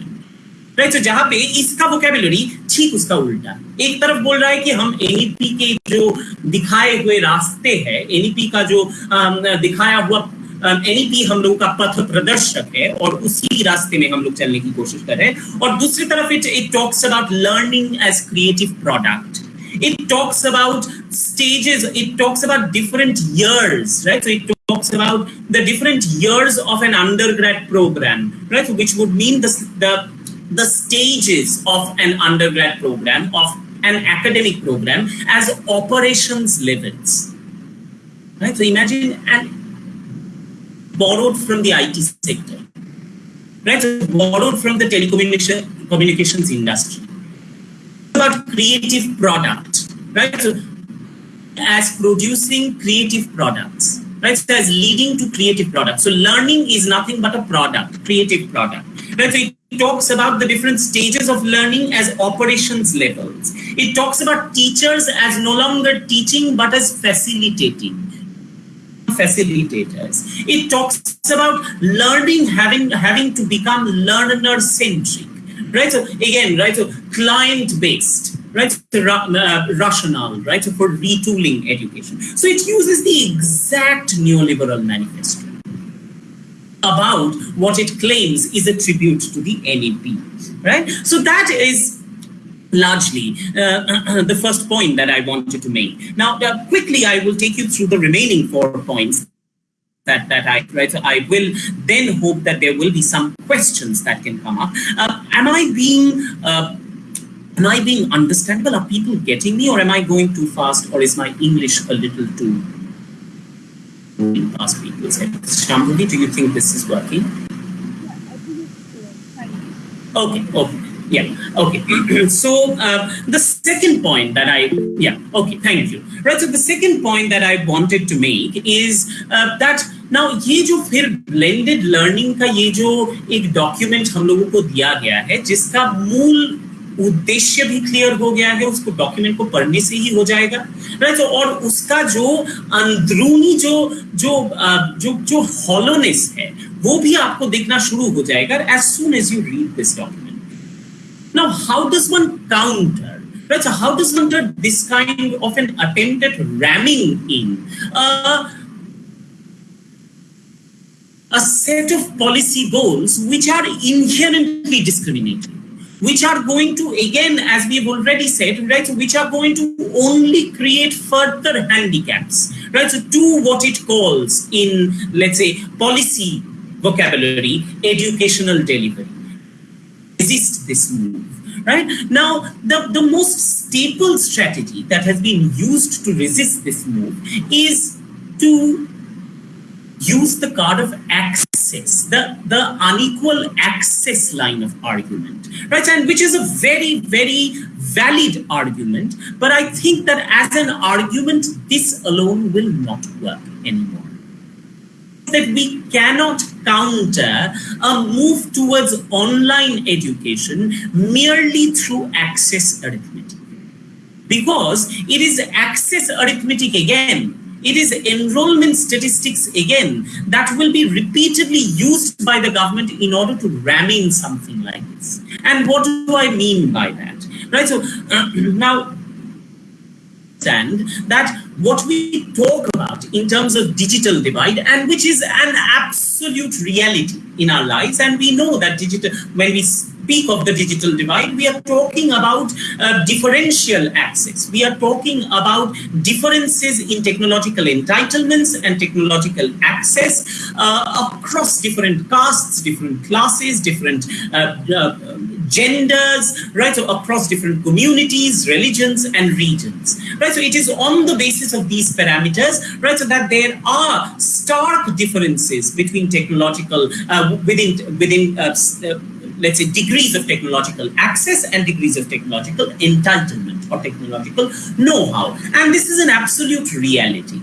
राइट तो जहाँ पे इसका वोकेबुलरी ठीक उसका उल्टा। एक तरफ़ बोल रहा है कि हम एनईपी के जो दिखाए हुए रास्ते हैं एनईपी का जो दिखाया हुआ एनईपी हम लोगों का पथ प्रदर्शक है और उसी रास्ते में हम लोग चलने की कोशिश कर रहे हैं। और दूसरी तरफ़ it it talks about learning as creative product it talks about stages it talks about different years right? So it talks about the different years of an undergrad program right? Which would mean the, the the stages of an undergrad program, of an academic program as operations levels. Right? So imagine and borrowed from the IT sector, right? So borrowed from the telecommunication communications industry. About creative product, right? So as producing creative products, right? So as leading to creative products. So learning is nothing but a product, creative product. Right? So it talks about the different stages of learning as operations levels. It talks about teachers as no longer teaching but as facilitating facilitators. It talks about learning having having to become learner centric, right? So again, right? So client based, right? So, uh, rational, right? So for retooling education. So it uses the exact neoliberal manifesto about what it claims is a tribute to the NEP, right? So that is largely uh, the first point that I wanted to make. Now, uh, quickly, I will take you through the remaining four points that, that I, right? So I will then hope that there will be some questions that can come up. Uh, am I being uh, am I being understandable? Are people getting me or am I going too fast or is my English a little too past people's heads? Shambhavi, do you think this is working? Okay, okay. Yeah, okay. so uh, the second point that I, yeah, okay, thank you. Right, so the second point that I wanted to make is uh, that now ये जो फिर blended learning का ये जो एक document हम लोगों को दिया गया है जिसका मूल उद्देश्य भी क्लियर हो गया है उसको डॉक्यूमेंट को पढ़ने से ही हो जाएगा राइट तो और उसका जो अंदरूनी जो जो जो जो हॉलोनेस है वो भी आपको देखना शुरू हो जाएगा as soon as you read this document now how does one counter right so how does one do this kind of an attempt at ramming in uh, a set of policy goals which are inherently discriminatory which are going to, again, as we've already said, right, which are going to only create further handicaps, right, so to what it calls in, let's say, policy vocabulary, educational delivery. Resist this move. Right now, the, the most staple strategy that has been used to resist this move is to use the card of access, the, the unequal access line of argument, right? And which is a very, very valid argument. But I think that as an argument, this alone will not work anymore. That we cannot counter a move towards online education merely through access arithmetic. Because it is access arithmetic again it is enrollment statistics again that will be repeatedly used by the government in order to ram in something like this. And what do I mean by that? Right. So uh, now understand that what we talk about in terms of digital divide and which is an absolute reality in our lives and we know that digital when we speak of the digital divide, we are talking about uh, differential access. We are talking about differences in technological entitlements and technological access uh, across different castes, different classes, different uh, uh genders, right? So across different communities, religions, and regions, right? So it is on the basis of these parameters, right? So that there are stark differences between technological, uh, within, within uh, let's say, degrees of technological access and degrees of technological entitlement or technological know-how. And this is an absolute reality.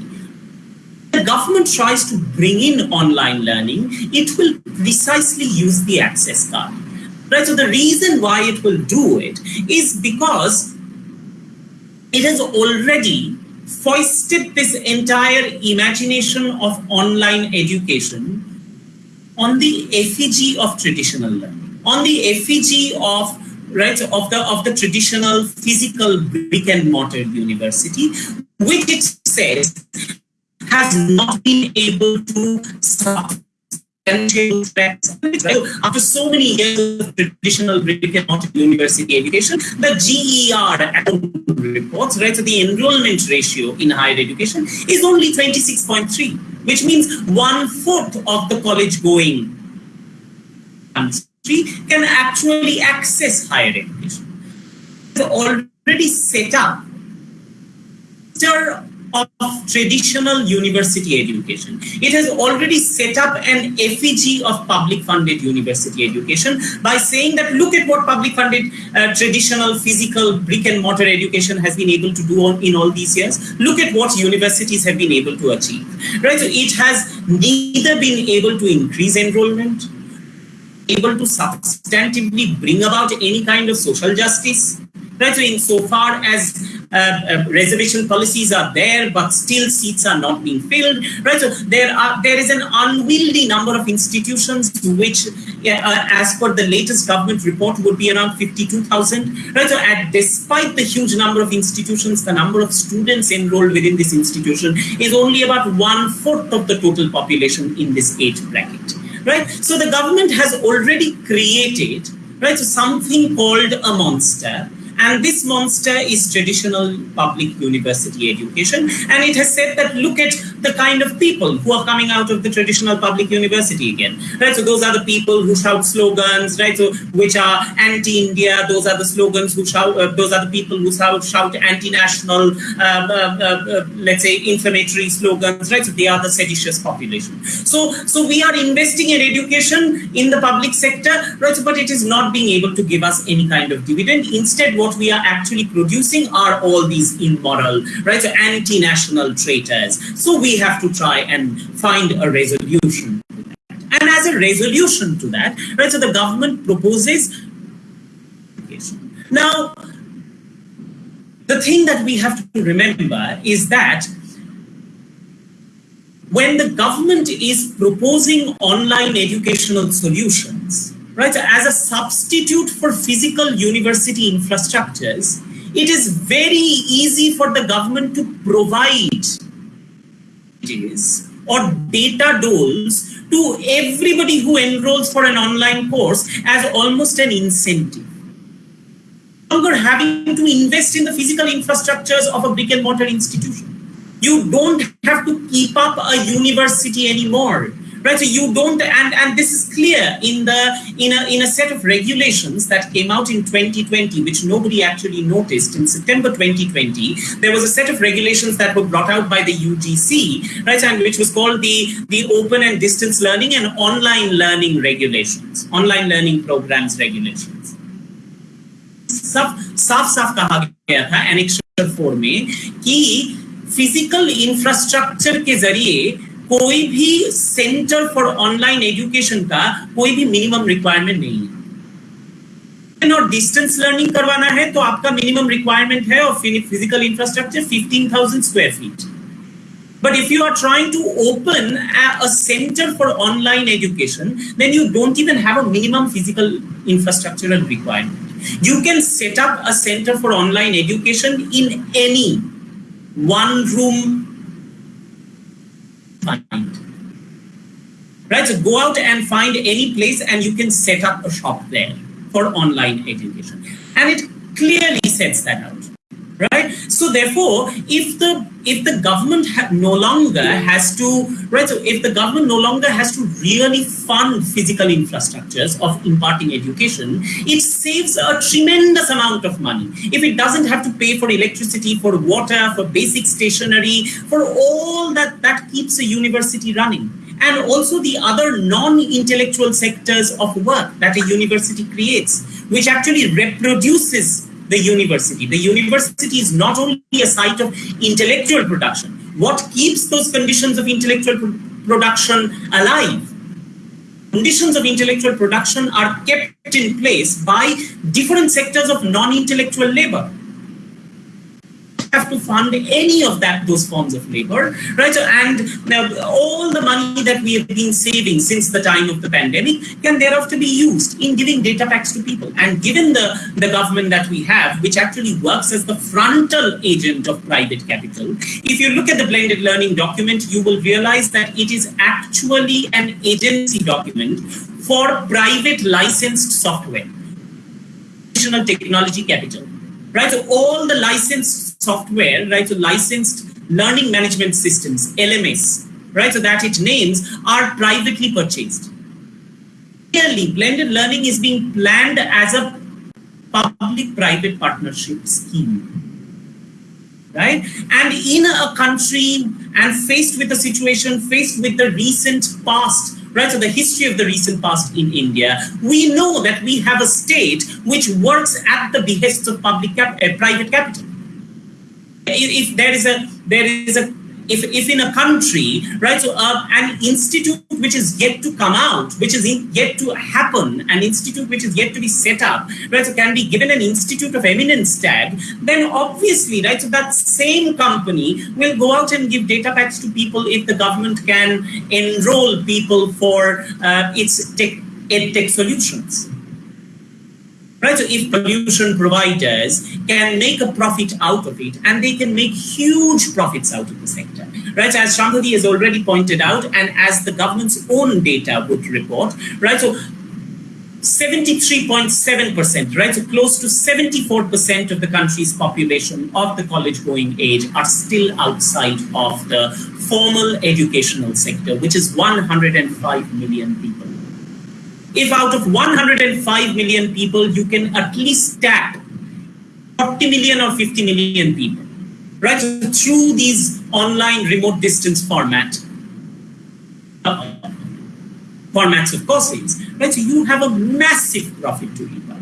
The government tries to bring in online learning, it will precisely use the access card. Right, so the reason why it will do it is because it has already foisted this entire imagination of online education on the effigy of traditional learning on the effigy of right of the of the traditional physical brick and mortar university which it says has not been able to stop. after so many years of traditional brick and mortar university education, the GER reports, right, so the enrollment ratio in higher education is only 26.3, which means one fourth of the college going can actually access higher education. It's already set up of traditional university education. It has already set up an effigy of public funded university education by saying that look at what public funded uh, traditional physical brick and mortar education has been able to do on, in all these years. Look at what universities have been able to achieve. Right? So it has neither been able to increase enrollment, able to substantively bring about any kind of social justice. Right, so insofar as uh, uh, reservation policies are there, but still seats are not being filled. Right, so there are there is an unwieldy number of institutions to which, uh, as per the latest government report, would be around fifty-two thousand. Right, so at, despite the huge number of institutions, the number of students enrolled within this institution is only about one fourth of the total population in this age bracket right? So the government has already created, right, something called a monster, And this monster is traditional public university education. And it has said that look at the kind of people who are coming out of the traditional public university again. Right. So those are the people who shout slogans, right? So which are anti-India. Those are the slogans who shout. Uh, those are the people who shout, shout anti-national, uh, uh, uh, let's say, inflammatory slogans, right? So they are the seditious population. So so we are investing in education in the public sector, right? So, but it is not being able to give us any kind of dividend. Instead, what we are actually producing are all these immoral, right? So anti-national traitors. So we have to try and find a resolution. And as a resolution to that, right? So the government proposes. Now, the thing that we have to remember is that when the government is proposing online educational solutions, right, as a substitute for physical university infrastructures, it is very easy for the government to provide or data doles to everybody who enrolls for an online course as almost an incentive. No longer having to invest in the physical infrastructures of a brick and mortar institution you don't have to keep up a university anymore right so you don't and and this is clear in the in a in a set of regulations that came out in 2020 which nobody actually noticed in september 2020 there was a set of regulations that were brought out by the ugc right and which was called the the open and distance learning and online learning regulations online learning programs regulations साफ साफ साफ कहा गया था annexation four में कि physical infrastructure के जरिए कोई भी सेंटर फॉर ऑनलाइन एजुकेशन का कोई भी मिनिमम रिक्वायरमेंट नहीं है। और डिस्टेंस लर्निंग करवाना है तो आपका मिनिमम रिक्वायरमेंट है और physical infrastructure 15,000 square feet but if you are trying to open a centre for online education then you don't even have a minimum physical infrastructure requirement you can set up a centre for online education in any one room find. Right, so go out and find any place and you can set up a shop there for online education. And it clearly sets that out right? So therefore if the if the government no longer has to right so if the government no longer has to really fund physical infrastructures of imparting education it saves a tremendous amount of money. If it doesn't have to pay for electricity for water for basic stationery for all that that keeps a university running. And also the other non-intellectual sectors of work that a university creates which actually reproduces the university. The university is not only a site of intellectual production. What keeps those conditions of intellectual production alive? Conditions of intellectual production are kept in place by different sectors of non-intellectual labor have to fund any of that those forms of labor, right? So, and now all the money that we have been saving since the time of the pandemic can thereafter be used in giving data packs to people. And given the, the government that we have, which actually works as the frontal agent of private capital, if you look at the blended learning document, you will realize that it is actually an agency document for private licensed software, technology capital right? So all the licensed software, right? So licensed learning management systems, LMS, right? So that it names are privately purchased. Clearly, blended learning is being planned as a public-private partnership scheme. Right? And in a country and faced with a situation, faced with the recent past right? So the history of the recent past in India, we know that we have a state which works at the behests of public cap uh, private capital. If, there is a there is a if, if in a country, right, so uh, an institute which is yet to come out, which is yet to happen, an institute which is yet to be set up, right, so can be given an institute of eminence tag, then obviously, right, so that same company will go out and give data packs to people if the government can enroll people for uh, its tech, ed tech solutions. Right, so if solution providers can make a profit out of it and they can make huge profits out of the sector, right? As Shambhavi has already pointed out and as the government's own data would report, right? So 73.7%, right? So close to 74% of the country's population of the college going age are still outside of the formal educational sector, which is 105 million people. If out of 105 million people, you can at least tap 40 million or 50 million people, right? So through these online remote distance format, uh, formats of courses, right? So you have a massive profit to reap out.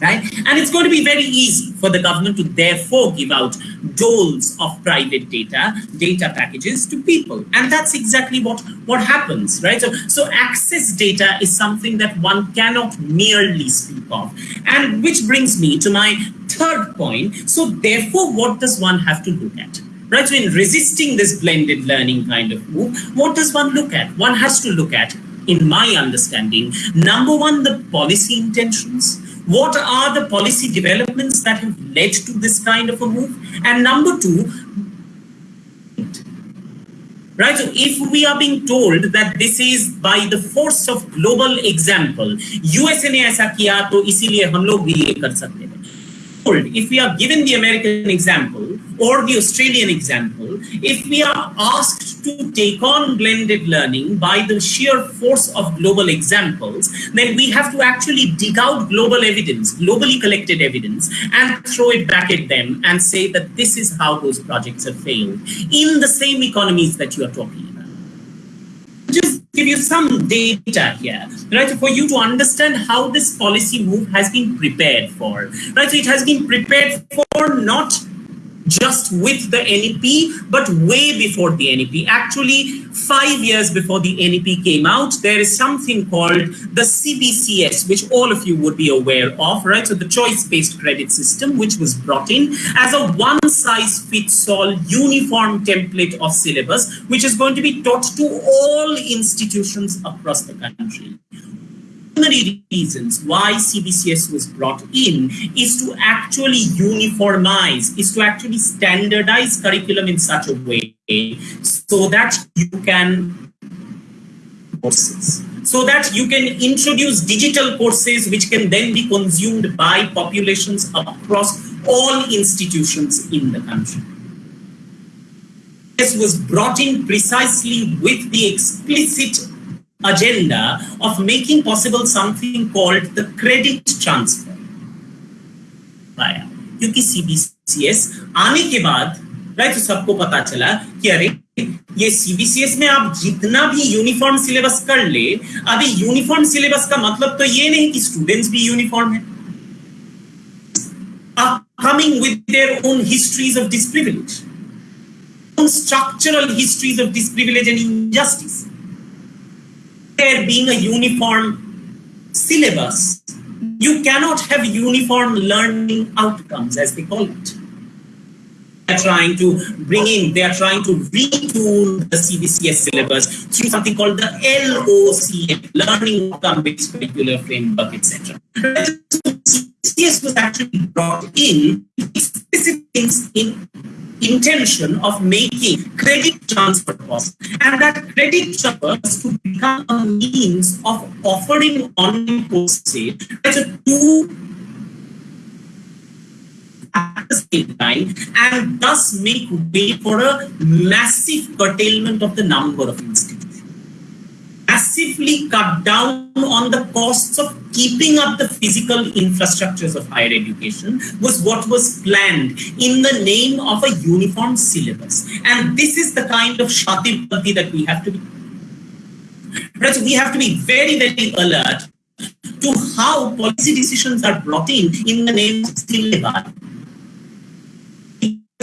Right? And it's going to be very easy for the government to therefore give out doles of private data, data packages to people. And that's exactly what, what happens, right? So, so access data is something that one cannot merely speak of. And which brings me to my third point. So therefore, what does one have to look at? right? So in resisting this blended learning kind of move, what does one look at? One has to look at, in my understanding, number one, the policy intentions. What are the policy developments that have led to this kind of a move? And number two, right? So if we are being told that this is by the force of global example, USA ने ऐसा किया तो इसीलिए हम लोग भी ये कर सकते हैं if we are given the American example or the Australian example, if we are asked to take on blended learning by the sheer force of global examples, then we have to actually dig out global evidence, globally collected evidence, and throw it back at them and say that this is how those projects have failed in the same economies that you are talking about just give you some data here, right? For you to understand how this policy move has been prepared for, right? So it has been prepared for not just with the NEP, but way before the NEP. Actually, five years before the NEP came out, there is something called the CBCS, which all of you would be aware of, right? So the choice-based credit system, which was brought in as a one-size-fits-all uniform template of syllabus, which is going to be taught to all institutions across the country primary reasons why CBCS was brought in is to actually uniformize, is to actually standardize curriculum in such a way so that you can courses so that you can introduce digital courses which can then be consumed by populations across all institutions in the country. This was brought in precisely with the explicit agenda of making possible something called the credit transfer क्योंकि CBCS आने के बाद right तो सबको पता चला कि अरे ये सीबीसीएस में आप जितना भी यूनिफॉर्म सिलेबस कर ले अभी यूनिफॉर्म सिलेबस का मतलब तो ये नहीं कि स्टूडेंट्स भी यूनिफॉर्म है coming with their own histories of disprivilege, own structural histories of disprivilege and injustice there being a uniform syllabus, you cannot have uniform learning outcomes, as they call it. They're trying to bring in, they are trying to retool the CBCS syllabus through something called the LOC, Learning Outcome Based Curricular Framework, etc. CBCS was actually brought in specific things in intention of making credit transfer costs. And that credit transfer to become a means of offering online courses as a tool time and thus make way for a massive curtailment of the number of institutions massively cut down on the costs of keeping up the physical infrastructures of higher education was what was planned in the name of a uniform syllabus. And this is the kind of shati that we have to be. So we have to be very, very alert to how policy decisions are brought in in the name of syllabus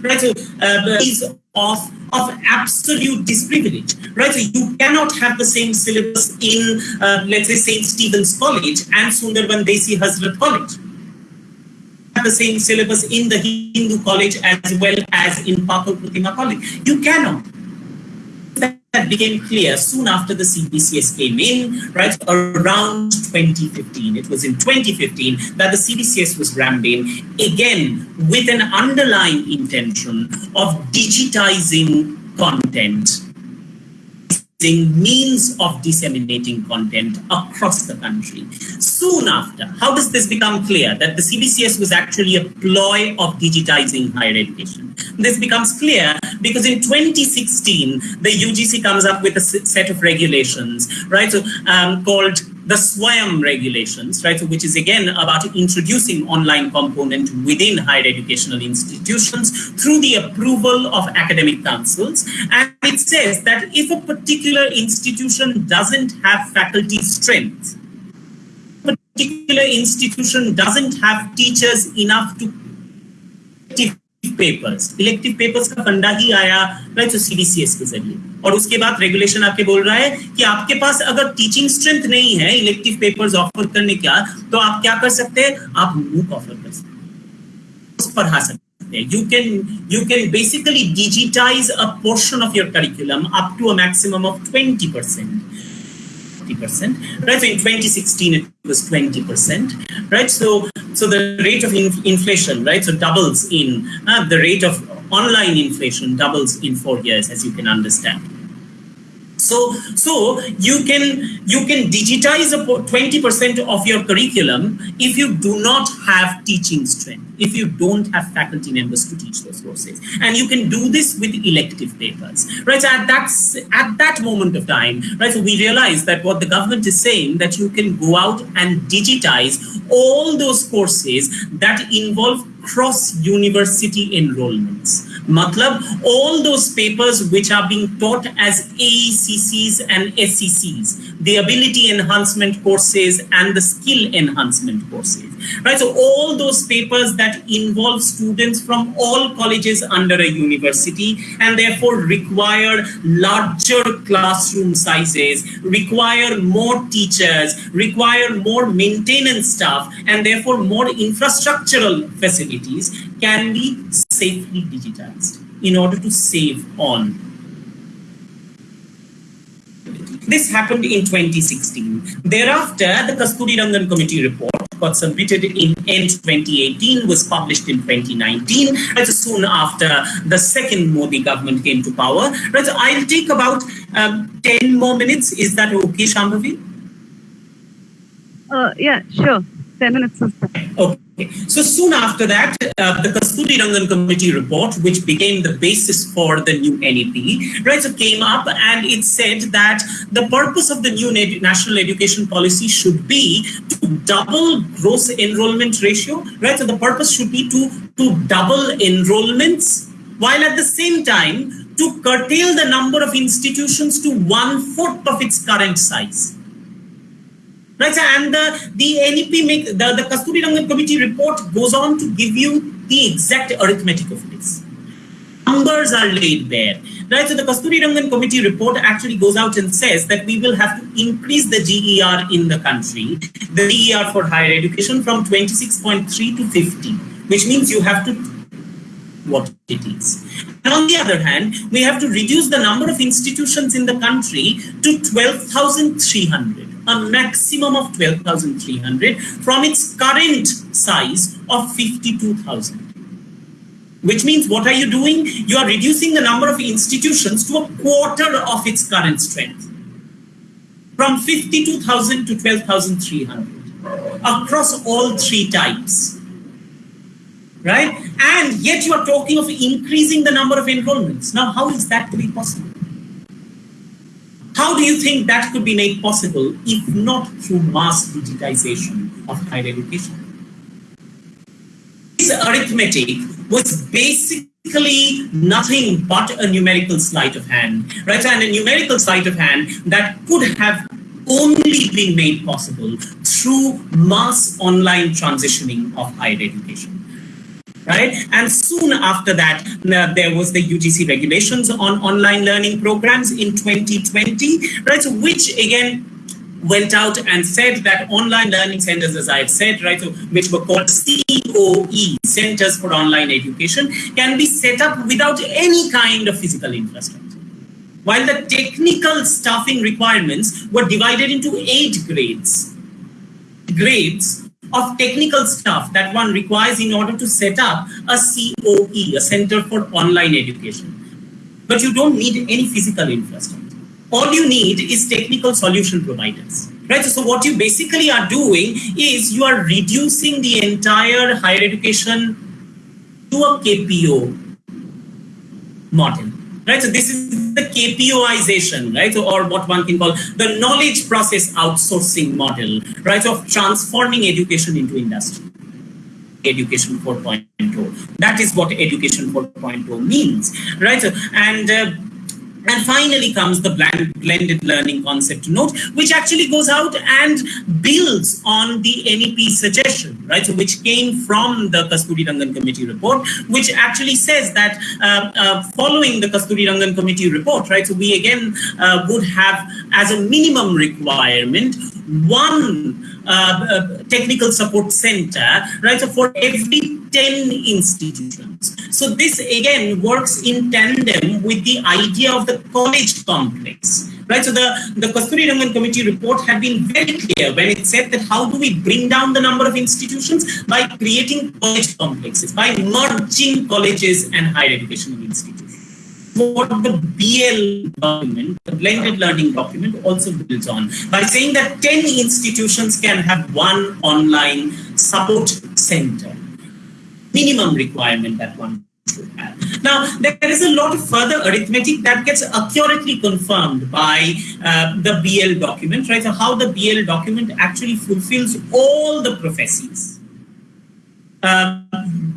right? So uh, is of of absolute disprivilege, right? So you cannot have the same syllabus in, uh, let's say, St. Stephen's College and Sundarban Desi Hazrat College. Have the same syllabus in the Hindu college as well as in Pakal Pratima College. You cannot that became clear soon after the CBCS came in, right around 2015. It was in 2015 that the CBCS was rammed in, again, with an underlying intention of digitizing content means of disseminating content across the country. Soon after, how does this become clear? That the CBCS was actually a ploy of digitizing higher education. This becomes clear because in 2016, the UGC comes up with a set of regulations, right, so, um, called the SWAYAM regulations, right, so which is again about introducing online component within higher educational institutions through the approval of academic councils. And it says that if a particular institution doesn't have faculty strength, particular institution doesn't have teachers enough to papers elective papers का फंडा ही आया right तो CBCS के ज़रिए। और उसके बाद regulation आपके बोल रहा है कि आपके पास अगर टीचिंग स्ट्रेंथ नहीं है इलेक्टिव पेपर्स ऑफ़र करने का तो आप क्या कर सकते हैं? आप मूक ऑफ़र कर सकते पढ़ा सकते you can you can basically digitize a portion of your curriculum up to a maximum of 20 percent 50%, right? So in 2016, it was 20%, right? So, so the rate of in inflation, right? So doubles in uh, the rate of online inflation doubles in four years, as you can understand. So, so you can you can digitize 20% of your curriculum if you do not have teaching strength, if you don't have faculty members to teach those courses. And you can do this with elective papers. Right. So at that at that moment of time, right, so we realize that what the government is saying that you can go out and digitize all those courses that involve cross university enrollments matlab all those papers which are being taught as AECCs and SCCs the ability enhancement courses and the skill enhancement courses right? So all those papers that involve students from all colleges under a university and therefore require larger classroom sizes require more teachers require more maintenance staff and therefore more infrastructural facilities can be safely digitized in order to save on this happened in 2016. Thereafter, the Kasturirangan Committee report got submitted in end 2018, was published in 2019, and soon after the second Modi government came to power. Right, so I'll take about um, 10 more minutes. Is that okay, Shambhavi? Uh, yeah, sure. 10 minutes. Okay. So soon after that, uh, the Kasturirangan Committee report, which became the basis for the new NEP, right, so came up and it said that the purpose of the new national education policy should be to double gross enrollment ratio, right? So the purpose should be to, to double enrollments while at the same time to curtail the number of institutions to one fourth of its current size. Right, and the, the NEP, make, the, the Kasturirangan Committee report goes on to give you the exact arithmetic of this. Numbers are laid bare. Right, so the Kasturirangan Committee report actually goes out and says that we will have to increase the GER in the country, the GER for higher education from 26.3 to 50, which means you have to what it is. And on the other hand, we have to reduce the number of institutions in the country to 12,300 a maximum of 12,300 from its current size of 52,000. Which means what are you doing? You are reducing the number of institutions to a quarter of its current strength. From 52,000 to 12,300 across all three types. Right? And yet you are talking of increasing the number of enrollments. Now, how is that to be possible? How do you think that could be made possible if not through mass digitization of higher education? This arithmetic was basically nothing but a numerical sleight of hand, right? And a numerical sleight of hand that could have only been made possible through mass online transitioning of higher education. Right? And soon after that, uh, there was the UGC regulations on online learning programs in 2020, right? So which again went out and said that online learning centers, as I've said, right, so which were called COE, Centers for Online Education, can be set up without any kind of physical infrastructure. While the technical staffing requirements were divided into eight grades, grades of technical stuff that one requires in order to set up a COE, a Center for Online Education. But you don't need any physical infrastructure all you need is technical solution providers. Right. So what you basically are doing is you are reducing the entire higher education to a KPO model. Right. So this is the KPOization, right? Or what one can call the knowledge process outsourcing model, right? Of transforming education into industry. Education 4.0. That is what Education 4.0 means, right? So, And uh, and finally comes the blended learning concept note, which actually goes out and builds on the NEP suggestion, right? So which came from the Kasturirangan committee report, which actually says that uh, uh, following the Kasturirangan committee report, right? So we again uh, would have as a minimum requirement one Uh, uh, technical support center, right? So for every 10 institutions. So this again works in tandem with the idea of the college complex. Right, so the, the Kasturirangan committee report had been very clear when it said that how do we bring down the number of institutions by creating college complexes, by merging colleges and higher educational institutions what the BL document, the blended learning document also builds on by saying that 10 institutions can have one online support center. Minimum requirement that one should have. Now, there is a lot of further arithmetic that gets accurately confirmed by uh, the BL document, right? So how the BL document actually fulfills all the prophecies. Um,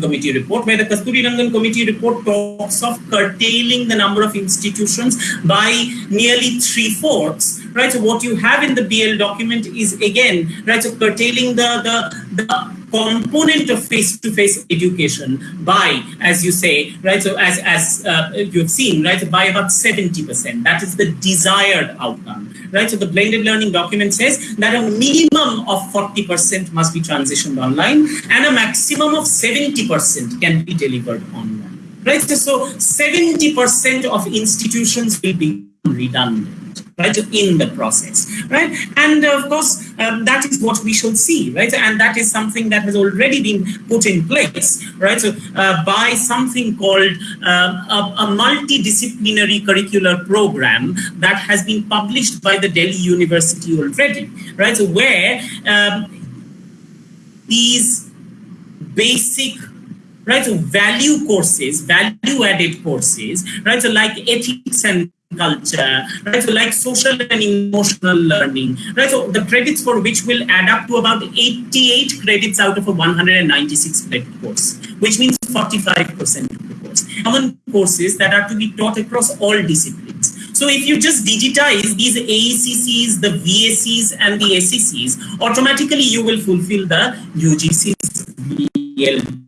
committee report, where the Kasturirangan committee report talks of curtailing the number of institutions by nearly three-fourths, right? So what you have in the BL document is again, right, so curtailing the, the, the component of face-to-face -face education by, as you say, right, so as, as uh, you've seen, right, so by about 70%. That is the desired outcome, right? So the blended learning document says that a minimum of 40% must be transitioned online and a maximum of 70% can be delivered online, right? So 70% of institutions will be redundant right in the process right? And of course um, that is what we shall see right? And that is something that has already been put in place right? So uh, by something called uh, a, a multidisciplinary curricular program that has been published by the Delhi University already right? So where um, these basic right so value courses value added courses right? So like ethics and culture, right? So like social and emotional learning, right? So the credits for which will add up to about 88 credits out of a 196 credit course, which means 45% of the course. Common courses that are to be taught across all disciplines. So if you just digitize these AECCs, the VACs and the SECs, automatically you will fulfill the UGC's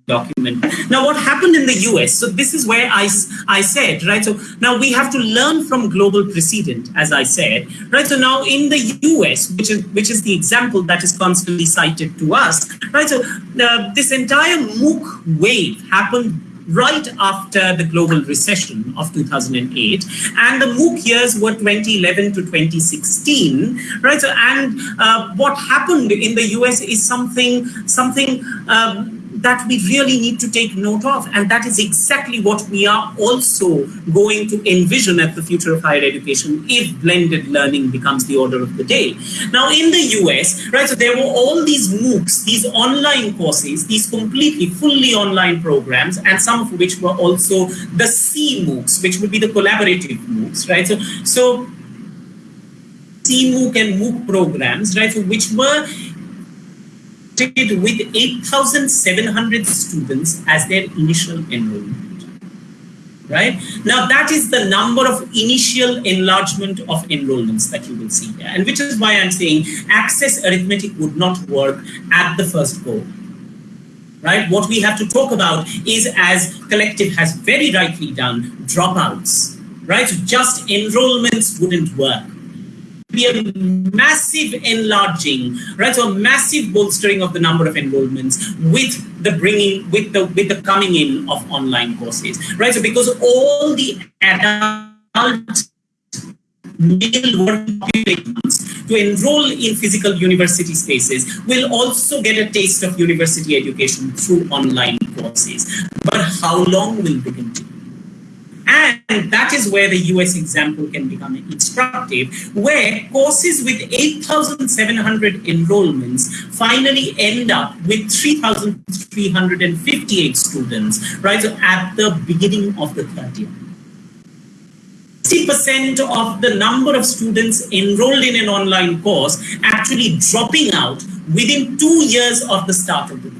document. Now, what happened in the US? So this is where I, I said, right? So now we have to learn from global precedent, as I said, right? So now in the US, which is, which is the example that is constantly cited to us, right? So uh, this entire MOOC wave happened right after the global recession of 2008 and the MOOC years were 2011 to 2016 right so and uh, what happened in the US is something something um, that we really need to take note of. And that is exactly what we are also going to envision at the future of higher education if blended learning becomes the order of the day. Now, in the US, right, so there were all these MOOCs, these online courses, these completely fully online programs, and some of which were also the C MOOCs, which would be the collaborative MOOCs, right? So, so CMOOC and MOOC programs, right, so which were with 8,700 students as their initial enrollment. Right now, that is the number of initial enlargement of enrollments that you will see here, and which is why I'm saying access arithmetic would not work at the first go. right? What we have to talk about is, as Collective has very rightly done, dropouts, right? Just enrollments wouldn't work. Be a massive enlarging, right? So a massive bolstering of the number of enrollments with the bringing, with the with the coming in of online courses, right? So because all the adult male working populations to enroll in physical university spaces will also get a taste of university education through online courses. But how long will they continue? And that is where the US example can become instructive, where courses with 8,700 enrollments finally end up with 3,358 students, right? So at the beginning of the third year. 60% of the number of students enrolled in an online course actually dropping out within two years of the start of the.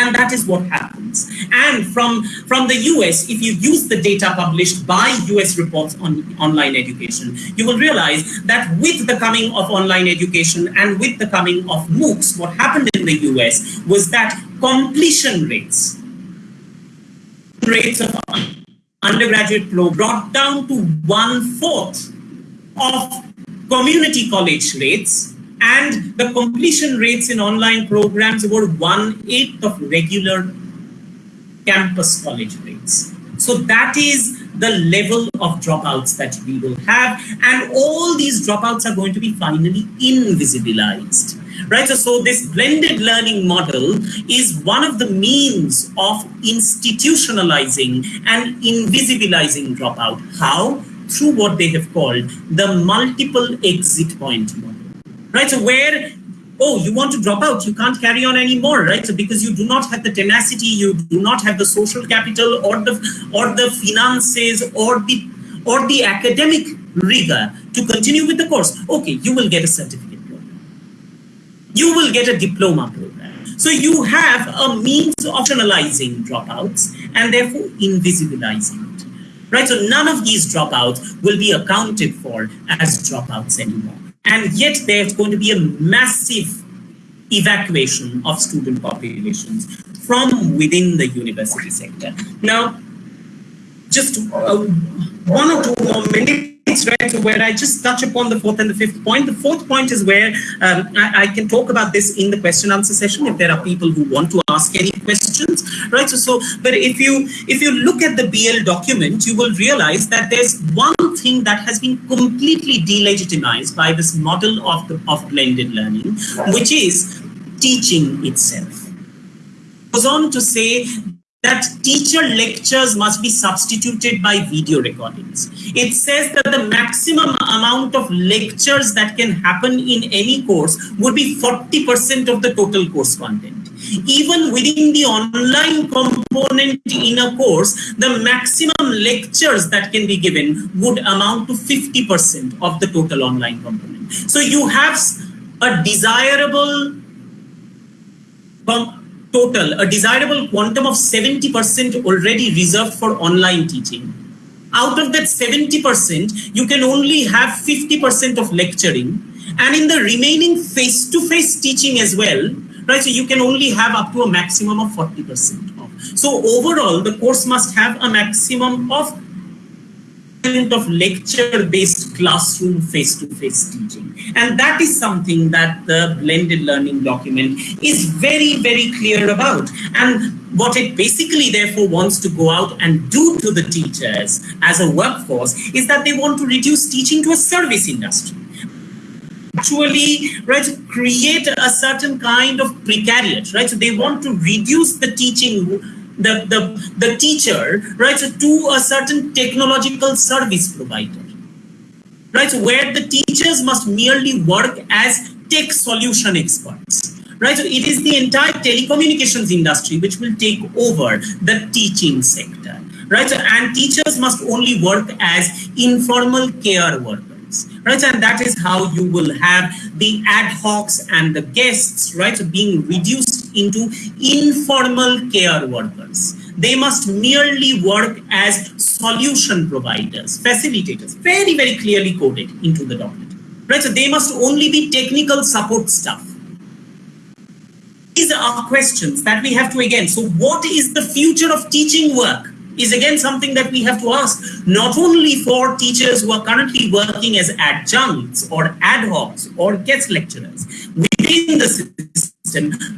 And that is what happens. And from, from the US, if you use the data published by US reports on online education, you will realize that with the coming of online education and with the coming of MOOCs, what happened in the US was that completion rates, rates of undergraduate flow brought down to one fourth of community college rates and the completion rates in online programs were one eighth of regular campus college rates. So that is the level of dropouts that we will have and all these dropouts are going to be finally invisibilized right? So, so this blended learning model is one of the means of institutionalizing and invisibilizing dropout. How? Through what they have called the multiple exit point model, right? So where oh, you want to drop out, you can't carry on anymore, right? So because you do not have the tenacity, you do not have the social capital or the or the finances or the or the academic rigor to continue with the course. Okay, you will get a certificate program. you will get a diploma program. So you have a means of analyzing dropouts and therefore invisibilizing it. Right? So none of these dropouts will be accounted for as dropouts anymore. And yet there's going to be a massive evacuation of student populations from within the university sector. Now, just uh, one or two more minutes right where I just touch upon the fourth and the fifth point. The fourth point is where um, I, I, can talk about this in the question answer session if there are people who want to ask any questions, right? So, so but if you if you look at the BL document, you will realize that there's one thing that has been completely delegitimized by this model of the of blended learning, which is teaching itself. Goes on to say that teacher lectures must be substituted by video recordings. It says that the maximum amount of lectures that can happen in any course would be 40% of the total course content. Even within the online component in a course, the maximum lectures that can be given would amount to 50% of the total online component. So you have a desirable total, a desirable quantum of 70% already reserved for online teaching. Out of that 70%, you can only have 50% of lecturing. And in the remaining face-to-face -face teaching as well, right? So you can only have up to a maximum of 40% of. So overall, the course must have a maximum of of lecture-based classroom face-to-face teaching. And that is something that the blended learning document is very, very clear about. And what it basically therefore wants to go out and do to the teachers as a workforce is that they want to reduce teaching to a service industry actually right create a certain kind of precariat right so they want to reduce the teaching the, the, the teacher, right, so to a certain technological service provider, right, so where the teachers must merely work as tech solution experts, right, so it is the entire telecommunications industry which will take over the teaching sector, right, so, and teachers must only work as informal care workers. Right? And that is how you will have the ad hocs and the guests, right, So being reduced into informal care workers. They must merely work as solution providers, facilitators, very, very clearly coded into the document, right? So they must only be technical support staff. These are questions that we have to again. So, what is the future of teaching work? Is again something that we have to ask, not only for teachers who are currently working as adjuncts or ad hocs or guest lecturers within the system,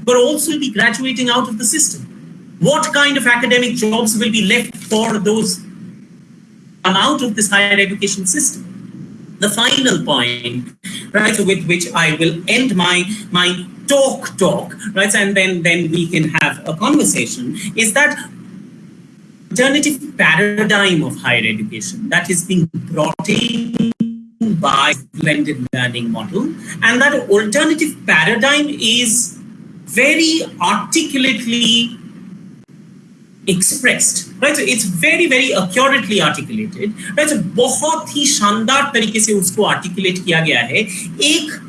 but also be graduating out of the system. What kind of academic jobs will be left for those come out of this higher education system? the final point, right, with which I will end my my talk talk, right, and then then we can have a conversation, is that alternative paradigm of higher education that is being brought in by blended learning model, and that alternative paradigm is very articulately expressed right so it's very very accurately articulated right so बहुत ही शानदार तरीके से उसको articulate किया गया है एक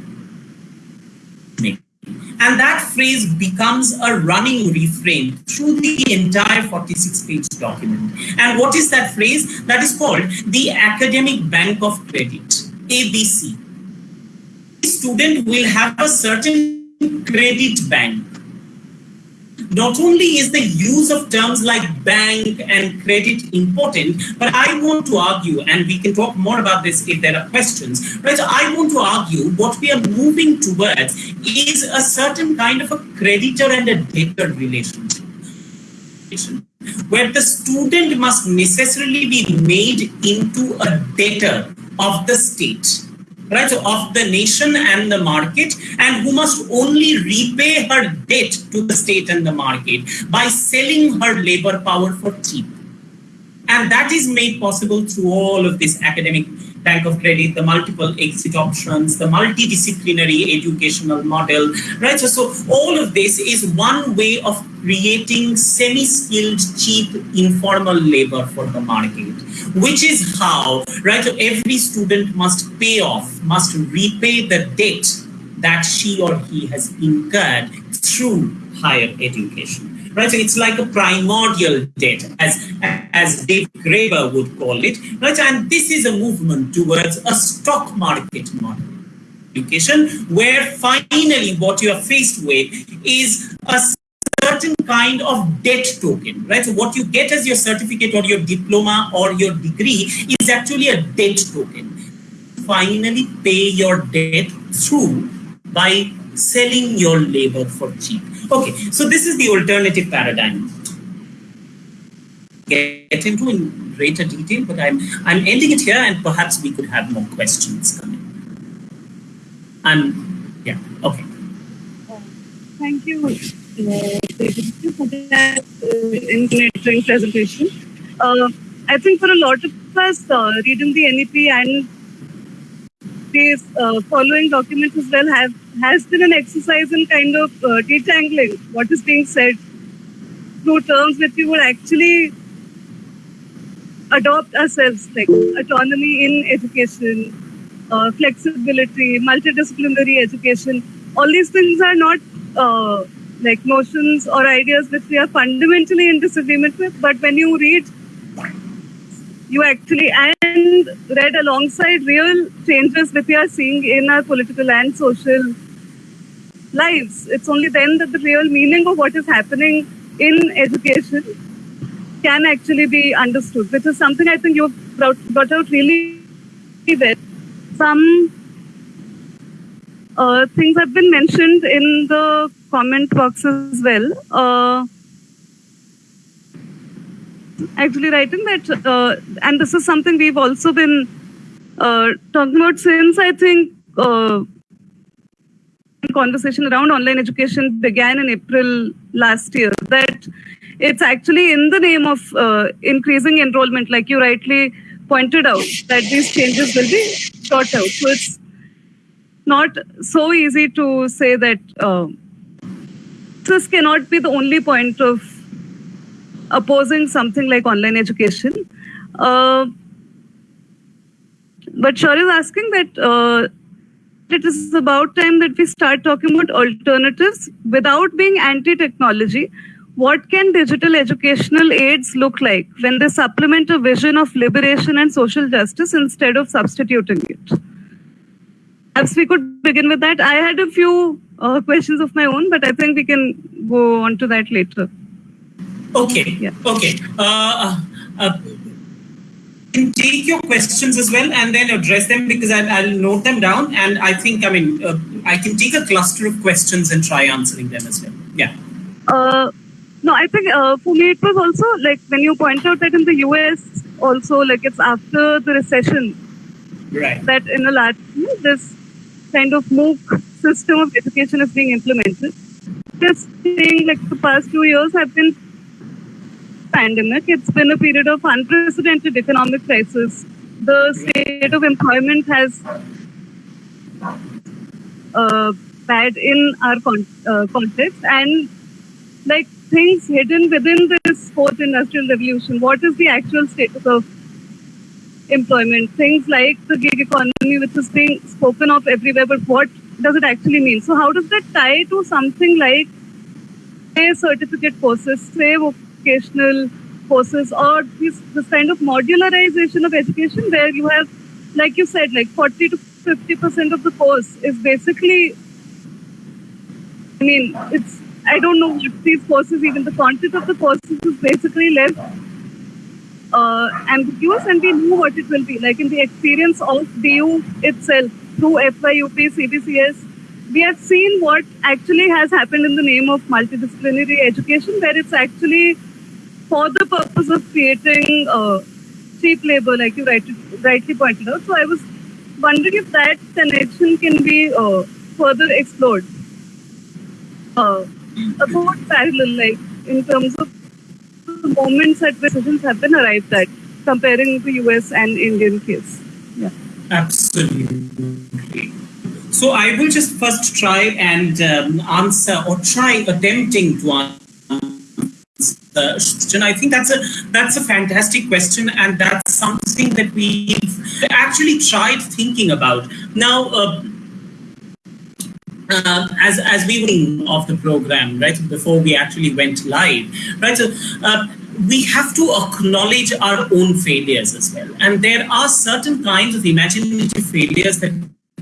and that phrase becomes a running refrain through the entire 46 page document and what is that phrase that is called the academic bank of credit abc student will have a certain credit bank not only is the use of terms like bank and credit important, but I want to argue, and we can talk more about this if there are questions, right? I want to argue what we are moving towards is a certain kind of a creditor and a debtor relationship where the student must necessarily be made into a debtor of the state right, of the nation and the market, and who must only repay her debt to the state and the market by selling her labor power for cheap. And that is made possible through all of this academic bank of credit, the multiple exit options, the multidisciplinary educational model, right? So, so all of this is one way of creating semi-skilled, cheap, informal labor for the market, which is how, right? So every student must pay off, must repay the debt that she or he has incurred through higher education right? So it's like a primordial debt, as as Dave Graeber would call it, right? And this is a movement towards a stock market model education, where finally what you are faced with is a certain kind of debt token, right? So what you get as your certificate or your diploma or your degree is actually a debt token. Finally pay your debt through by selling your labor for cheap. Okay, so this is the alternative paradigm. Get into in greater detail, but I'm I'm ending it here, and perhaps we could have more questions coming. And yeah, okay. Thank you, uh, for that uh, presentation. Uh, I think for a lot of us, uh, reading the NEP and these uh, following documents as well have has been an exercise in kind of uh, detangling what is being said through terms that we would actually adopt ourselves, like autonomy in education, uh, flexibility, multidisciplinary education. All these things are not uh, like notions or ideas which we are fundamentally in disagreement with, but when you read you actually and read alongside real changes that we are seeing in our political and social lives. It's only then that the real meaning of what is happening in education can actually be understood, which is something I think you've brought, brought out really well. Some uh, things have been mentioned in the comment box as well. Uh, actually writing that, uh, and this is something we've also been uh, talking about since I think uh, conversation around online education began in April last year. That it's actually in the name of uh, increasing enrollment, like you rightly pointed out, that these changes will be sought out. So it's not so easy to say that uh, this cannot be the only point of opposing something like online education. Uh, but Shar is asking that uh, it is about time that we start talking about alternatives without being anti-technology. What can digital educational aids look like when they supplement a vision of liberation and social justice instead of substituting it? Perhaps we could begin with that. I had a few uh, questions of my own, but I think we can go on to that later. Okay. Yeah. Okay. Uh, uh, can take your questions as well and then address them because I'll, I'll note them down and I think I mean uh, I can take a cluster of questions and try answering them as well. Yeah. Uh, no, I think uh, for me it was also like when you point out that in the US also like it's after the recession Right. that in a large this kind of MOOC system of education is being implemented. Just saying like the past two years have been pandemic. It's been a period of unprecedented economic crisis. The state of employment has uh, bad in our con- uh, context and like things hidden within this fourth industrial revolution. What is the actual status of employment? Things like the gig economy, which is being spoken of everywhere, but what does it actually mean? So, how does that tie to something like say certificate courses, say vocational courses, or this, this kind of modularization of education where you have, like you said, like 40 to 50 percent of the course is basically I mean, it's I don't know what these courses, even the content of the courses is basically left uh, ambiguous, and we know what it will be. Like in the experience of DU itself through FYUP, CBCS, we have seen what actually has happened in the name of multidisciplinary education, where it's actually for the purpose of creating uh, cheap labor, like you rightly, pointed out. So I was wondering if that connection can be uh, further explored uh, about parallel, like in terms of the moments at which decisions have been arrived at, comparing the US and Indian case. Yeah. Absolutely. So I will just first try and um, answer or try attempting to answer I think that's a that's a fantastic question, and that's something that we've actually tried thinking about. Now, uh, uh, as as we were of the program, right before we actually went live, right. So, uh, we have to acknowledge our own failures as well, and there are certain kinds of imaginative failures that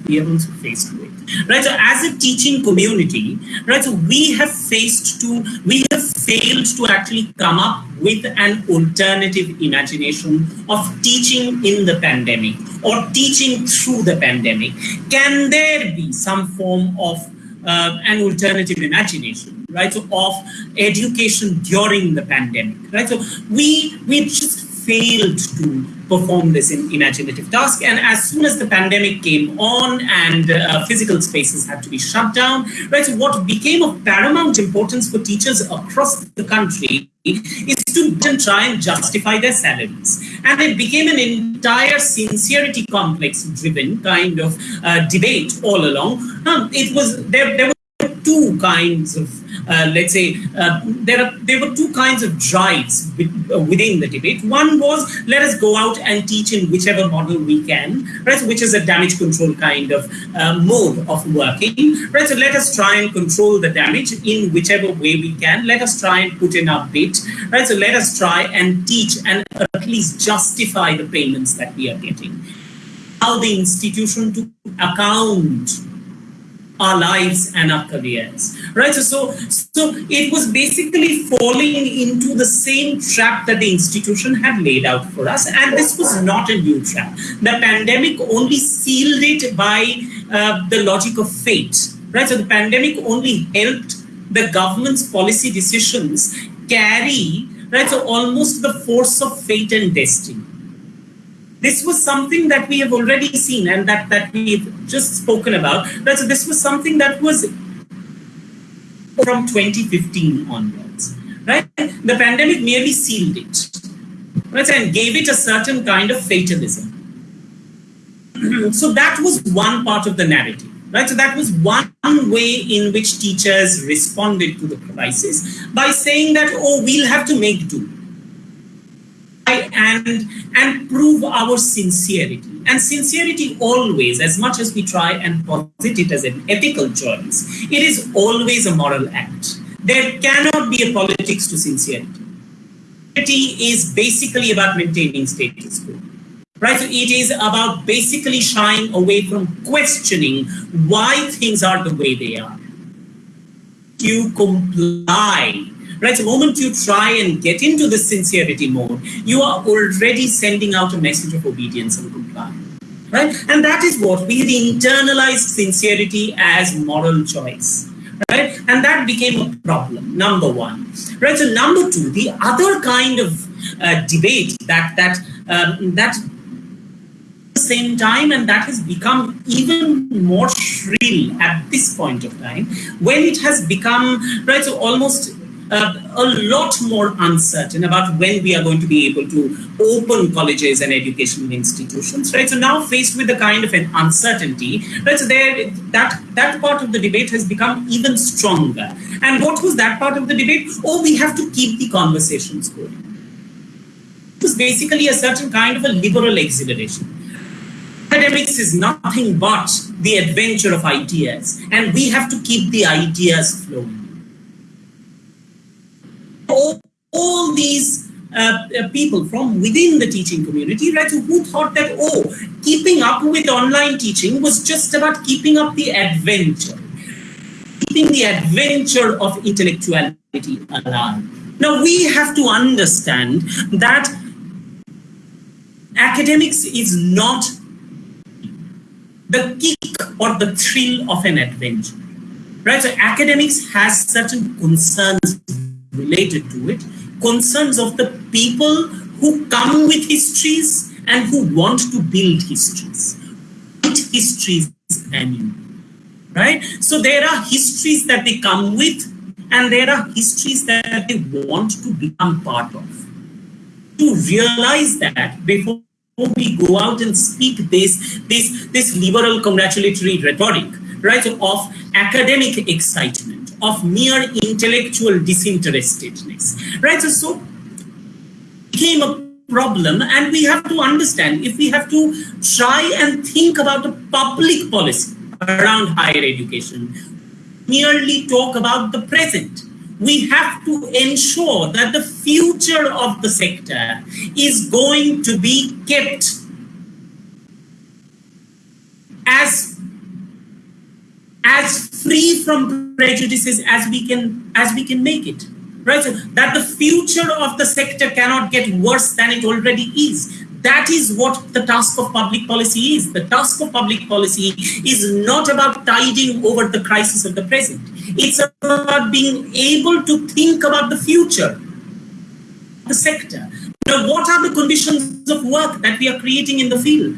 we are also faced with right so as a teaching community right so we have faced to we have failed to actually come up with an alternative imagination of teaching in the pandemic or teaching through the pandemic. Can there be some form of uh, an alternative imagination right so of education during the pandemic? Right so we we just failed to perform this in imaginative task. And as soon as the pandemic came on and uh, physical spaces had to be shut down, right, so what became of paramount importance for teachers across the country is to try and justify their salaries. And it became an entire sincerity complex driven kind of uh, debate all along. Um, it was there, there two kinds of uh, let's say uh, there are there were two kinds of drives uh, within the debate. One was let us go out and teach in whichever model we can, right? Which is a damage control kind of uh, mode of working, right? So let us try and control the damage in whichever way we can. Let us try and put in our bit, right? So let us try and teach and at least justify the payments that we are getting. How the institution to account our lives and our careers right? So, so so it was basically falling into the same trap that the institution had laid out for us. And this was not a new trap. The pandemic only sealed it by uh, the logic of fate right? So the pandemic only helped the government's policy decisions carry right? So almost the force of fate and destiny this was something that we have already seen and that, that we've just spoken about. So this was something that was from 2015 onwards. Right? The pandemic merely sealed it right? and gave it a certain kind of fatalism. so that was one part of the narrative. Right, so that was one way in which teachers responded to the crisis by saying that, oh, we'll have to make do and and prove our sincerity. And sincerity always as much as we try and posit it as an ethical choice it is always a moral act. There cannot be a politics to sincerity. Sincerity is basically about maintaining status quo right? So it is about basically shying away from questioning why things are the way they are. You comply, right? The moment you try and get into the sincerity mode, you are already sending out a message of obedience and compliance. Right? And that is what we internalized sincerity as moral choice right? And that became a problem, number one, right? So number two, the other kind of uh, debate that that um, that same time and that has become even more shrill at this point of time when it has become right so almost uh, a lot more uncertain about when we are going to be able to open colleges and educational institutions, right? So now faced with the kind of an uncertainty, right? So there, that that part of the debate has become even stronger. And what was that part of the debate? Oh, we have to keep the conversations going. It was basically a certain kind of a liberal exhilaration. Academics is nothing but the adventure of ideas, and we have to keep the ideas flowing all, all these uh, uh, people from within the teaching community, right, who thought that, oh, keeping up with online teaching was just about keeping up the adventure, keeping the adventure of intellectuality alive. Now, we have to understand that academics is not the kick or the thrill of an adventure. Right? So academics has certain concerns related to it, concerns of the people who come with histories and who want to build histories. Histories anew, right? So there are histories that they come with and there are histories that they want to become part of. To realize that before we go out and speak this, this, this liberal congratulatory rhetoric, right, of academic excitement, of mere intellectual disinterestedness, right? So, so became a problem and we have to understand if we have to try and think about a public policy around higher education, merely talk about the present. We have to ensure that the future of the sector is going to be kept as as free from prejudices as we can as we can make it right? So that the future of the sector cannot get worse than it already is. That is what the task of public policy is. The task of public policy is not about tiding over the crisis of the present. It's about being able to think about the future the sector. Now what are the conditions of work that we are creating in the field?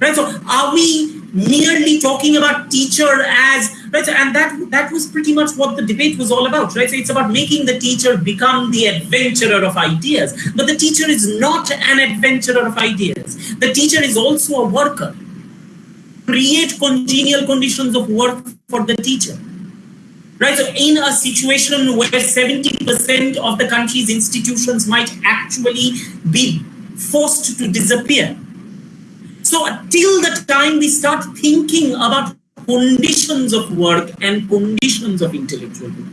Right? So are we merely talking about teacher as right and that that was pretty much what the debate was all about right? So it's about making the teacher become the adventurer of ideas. But the teacher is not an adventurer of ideas. The teacher is also a worker. Create congenial conditions of work for the teacher. Right so in a situation where 70% of the country's institutions might actually be forced to disappear so till the time we start thinking about conditions of work and conditions of intellectual work,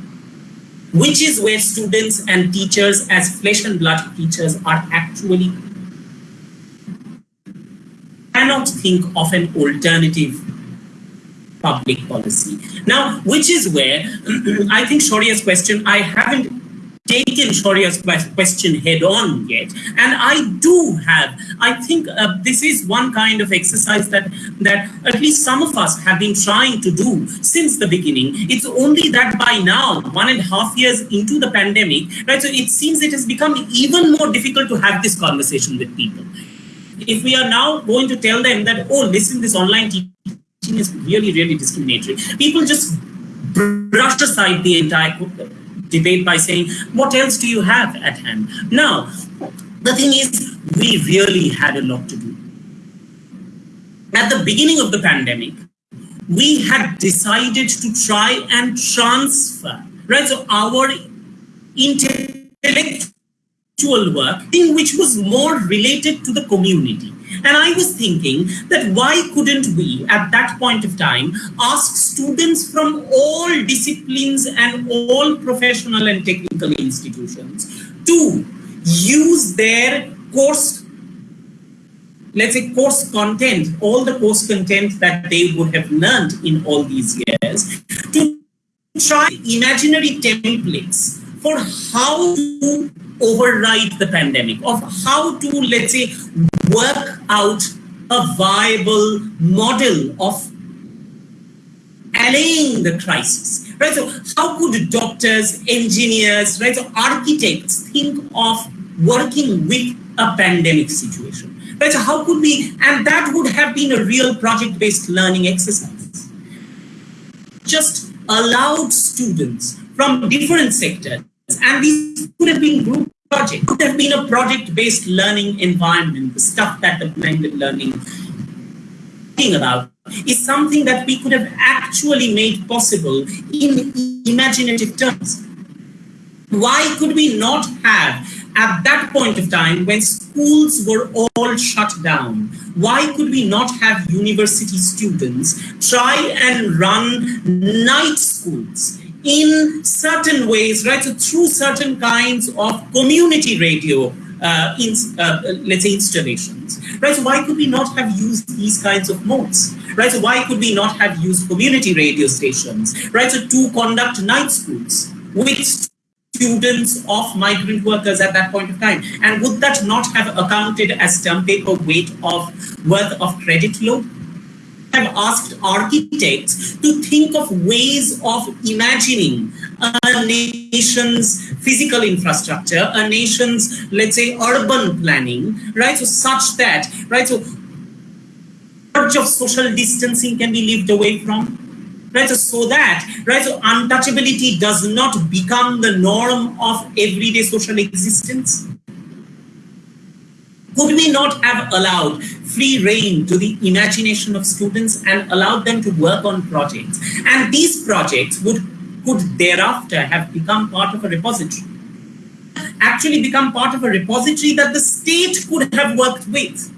which is where students and teachers as flesh and blood teachers are actually cannot think of an alternative public policy. Now, which is where I think Shauriya's question, I haven't taken Shauriya's question head on yet. And I do have, I think uh, this is one kind of exercise that, that at least some of us have been trying to do since the beginning. It's only that by now, one and a half years into the pandemic, right, so it seems it has become even more difficult to have this conversation with people. If we are now going to tell them that, oh, listen, this online teaching is really, really discriminatory, people just brush aside the entire debate by saying, what else do you have at hand? Now, the thing is, we really had a lot to do. At the beginning of the pandemic, we had decided to try and transfer, right? So our intellectual work, in which was more related to the community. And I was thinking that why couldn't we, at that point of time, ask students from all disciplines and all professional and technical institutions to use their course, let's say course content, all the course content that they would have learned in all these years, to try imaginary templates for how to override the pandemic, of how to, let's say, work out a viable model of allaying the crisis, right? So how could doctors, engineers, right, so architects think of working with a pandemic situation, right? So how could we, and that would have been a real project-based learning exercise. Just allowed students from different sectors, and these could have been group projects, could have been a project-based learning environment, the stuff that the blended learning thing about is something that we could have actually made possible in imaginative terms. Why could we not have, at that point of time when schools were all shut down, why could we not have university students try and run night schools in certain ways, right? So through certain kinds of community radio uh, in, uh, let's say installations, right? So why could we not have used these kinds of modes, right? So why could we not have used community radio stations, right? So to conduct night schools with students of migrant workers at that point of time, and would that not have accounted as term paper weight of worth of credit load? Have asked architects to think of ways of imagining a nation's physical infrastructure, a nation's, let's say, urban planning, right? So such that, right? So much of social distancing can be lived away from, right? So, so that, right? So untouchability does not become the norm of everyday social existence. Could we not have allowed free reign to the imagination of students and allowed them to work on projects? And these projects would could thereafter have become part of a repository. Actually become part of a repository that the state could have worked with.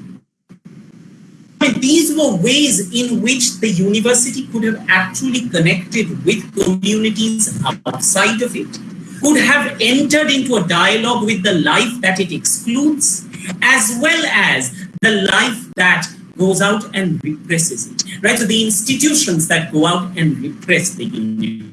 these were ways in which the university could have actually connected with communities outside of it, could have entered into a dialogue with the life that it excludes, as well as the life that goes out and represses it, right? So the institutions that go out and repress the university.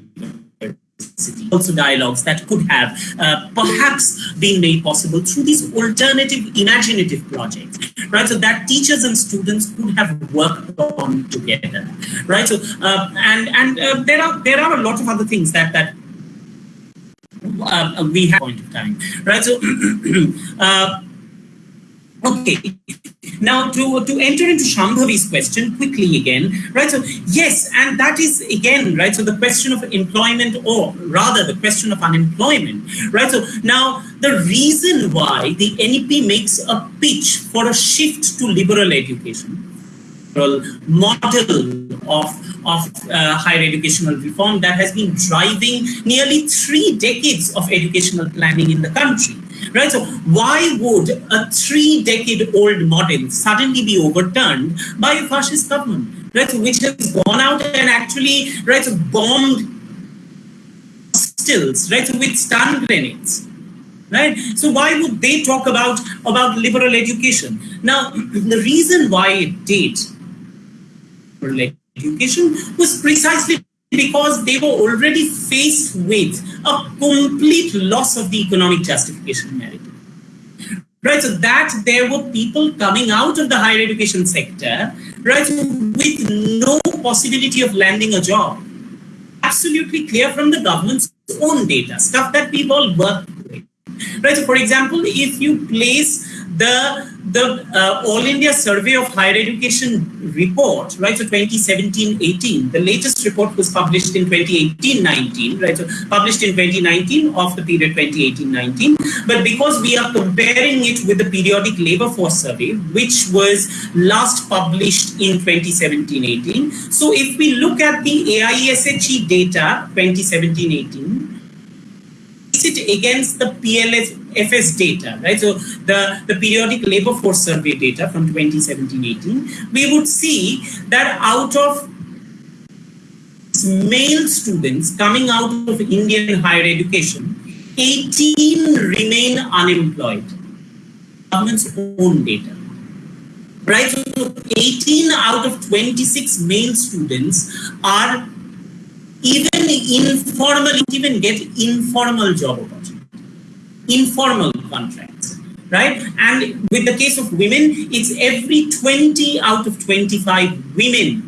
Also dialogues that could have uh, perhaps been made possible through these alternative imaginative projects, right? So that teachers and students could have worked on together, right? So uh, and and uh, there are there are a lot of other things that that uh, we have point of time, right? So uh, Okay, now to, to enter into Shambhavi's question quickly again, right? So yes, and that is again, right? So the question of employment or rather the question of unemployment, right? So now the reason why the NEP makes a pitch for a shift to liberal education, model of, of uh, higher educational reform that has been driving nearly three decades of educational planning in the country right? So why would a three decade old model suddenly be overturned by a fascist government, right? Which has gone out and actually, right, bombed stills, right? With stun grenades. Right? So why would they talk about, about liberal education? Now, the reason why it did liberal education was precisely because they were already faced with a complete loss of the economic justification narrative. Right, so that there were people coming out of the higher education sector, right, with no possibility of landing a job. Absolutely clear from the government's own data, stuff that all worked with. Right, so for example, if you place the the uh, All India Survey of Higher Education report, right? So 2017-18, the latest report was published in 2018-19, right? So published in 2019 of the period 2018-19. But because we are comparing it with the periodic labor force survey, which was last published in 2017-18. So if we look at the AISHE data 2017-18, it against the PLFS data, right? So the, the periodic labor force survey data from 2017-18, we would see that out of male students coming out of Indian higher education, 18 remain unemployed. Government's own data. Right, so 18 out of 26 male students are even informal, even get informal job informal contracts, right? And with the case of women, it's every 20 out of 25 women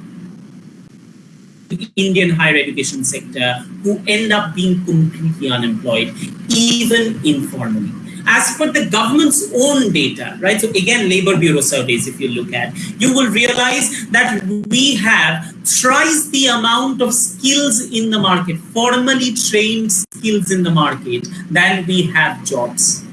in Indian higher education sector who end up being completely unemployed, even informally as per the government's own data, right? So again, Labor Bureau surveys, if you look at, you will realize that we have thrice the amount of skills in the market, formally trained skills in the market than we have jobs.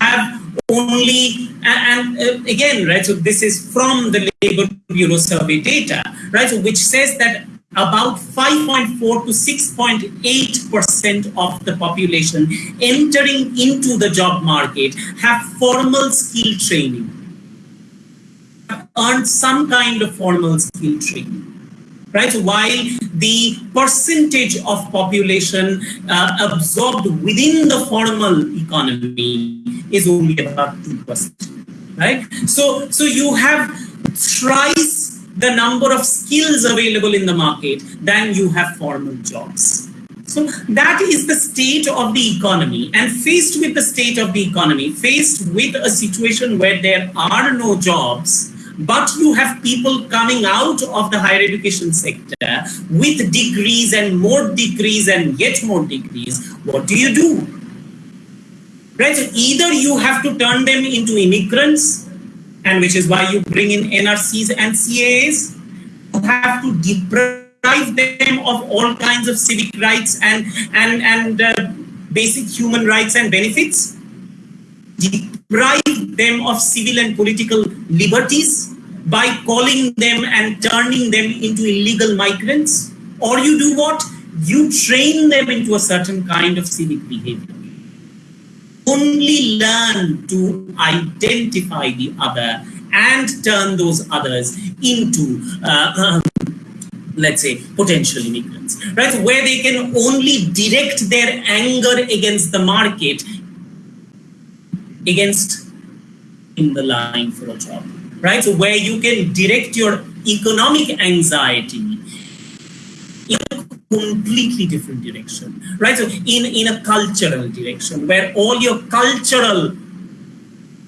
Have only, and, uh, again, right, so this is from the Labor Bureau survey data, right, so which says that about 5.4 to 6.8% of the population entering into the job market have formal skill training, earned some kind of formal skill training. Right, while the percentage of population uh, absorbed within the formal economy is only about 2%. Right, so so you have thrice the number of skills available in the market than you have formal jobs. So that is the state of the economy. And faced with the state of the economy, faced with a situation where there are no jobs, but you have people coming out of the higher education sector with degrees and more degrees and yet more degrees, what do you do? Right? So either you have to turn them into immigrants and which is why you bring in NRCs and CAAs. You have to deprive them of all kinds of civic rights and and and uh, basic human rights and benefits. Deprive them of civil and political liberties by calling them and turning them into illegal migrants. Or you do what? You train them into a certain kind of civic behavior only learn to identify the other and turn those others into uh, um, let's say potential immigrants right where they can only direct their anger against the market against in the line for a job right so where you can direct your economic anxiety in a completely different direction, right? So in, in a cultural direction where all your cultural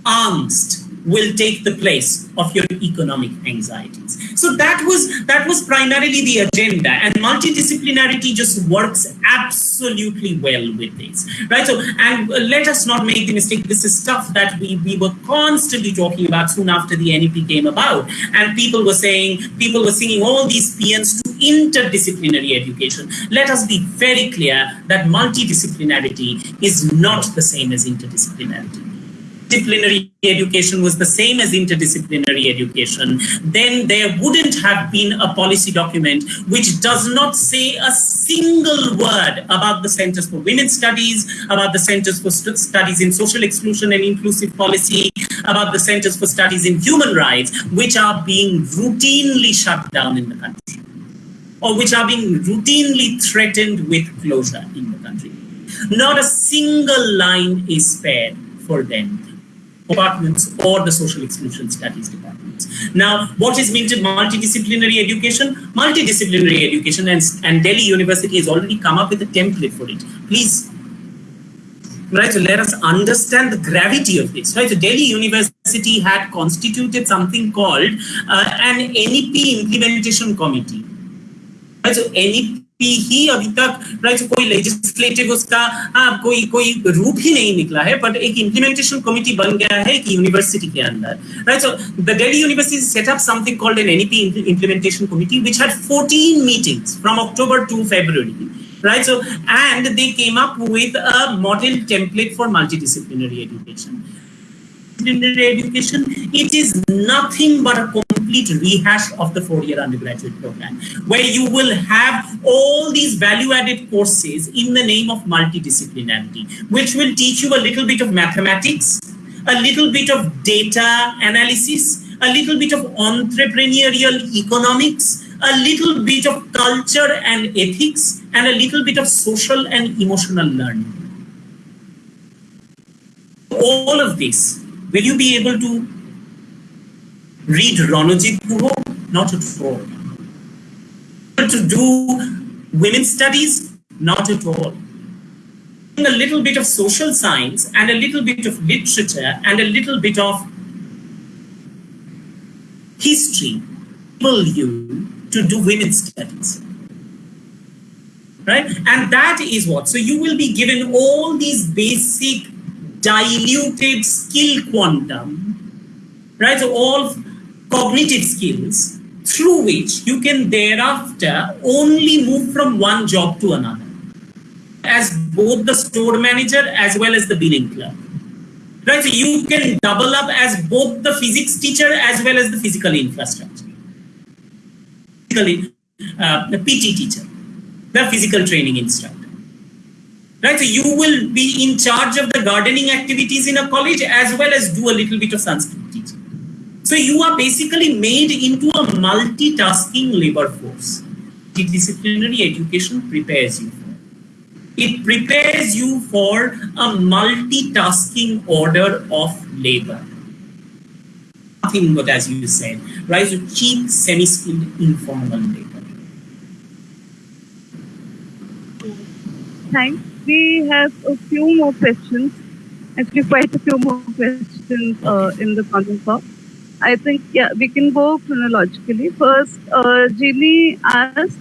angst will take the place of your economic anxieties. So that was that was primarily the agenda, and multidisciplinarity just works absolutely well with this, right? So and uh, let us not make the mistake. This is stuff that we we were constantly talking about soon after the NEP came about, and people were saying people were singing all these paeans to interdisciplinary education. Let us be very clear that multidisciplinarity is not the same as interdisciplinarity disciplinary education was the same as interdisciplinary education, then there wouldn't have been a policy document which does not say a single word about the Centers for Women's Studies, about the Centers for Studies in Social Exclusion and Inclusive Policy, about the Centers for Studies in Human Rights, which are being routinely shut down in the country or which are being routinely threatened with closure in the country. Not a single line is spared for them departments or the social exclusion studies departments. Now, what is meant multidisciplinary education? Multidisciplinary education and, and Delhi University has already come up with a template for it. Please, right, so let us understand the gravity of this, right? So Delhi University had constituted something called uh, an NEP implementation committee. Right, so NEP पी ही अभी तक right कोई legislative उसका हाँ कोई कोई रूप ही नहीं निकला है बट एक इंप्लीमेंटेशन कमिटी बन गया है एक यूनिवर्सिटी के अंदर right so the Delhi University set up something called an any implementation committee which had fourteen meetings from October to February right? So, and they came up with a model template for multidisciplinary education. Multidisciplinary education, it is nothing complete rehash of the four-year undergraduate program, where you will have all these value-added courses in the name of multidisciplinarity, which will teach you a little bit of mathematics, a little bit of data analysis, a little bit of entrepreneurial economics, a little bit of culture and ethics, and a little bit of social and emotional learning. All of this Will you be able to read Ranajit Guha? Not at all. to do women's studies? Not at all. A little bit of social science and a little bit of literature and a little bit of history enable you to do women's studies. Right? And that is what. So you will be given all these basic diluted skill quantum, right? So all cognitive skills through which you can thereafter only move from one job to another as both the store manager as well as the billing clerk. Right, so you can double up as both the physics teacher as well as the physical infrastructure. Physically, uh, the PT teacher, the physical training instructor. Right, so you will be in charge of the gardening activities in a college as well as do a little bit of Sanskrit. So you are basically made into a multitasking labor force. The disciplinary education prepares you it prepares you for a multitasking order of labor. Nothing but as you said, right? So cheap, semi-skilled, informal labor. Thanks. We have a few more questions. Actually, quite a few more questions uh, in the conference call. I think, yeah, we can go chronologically. First, uh, Jimmy asks,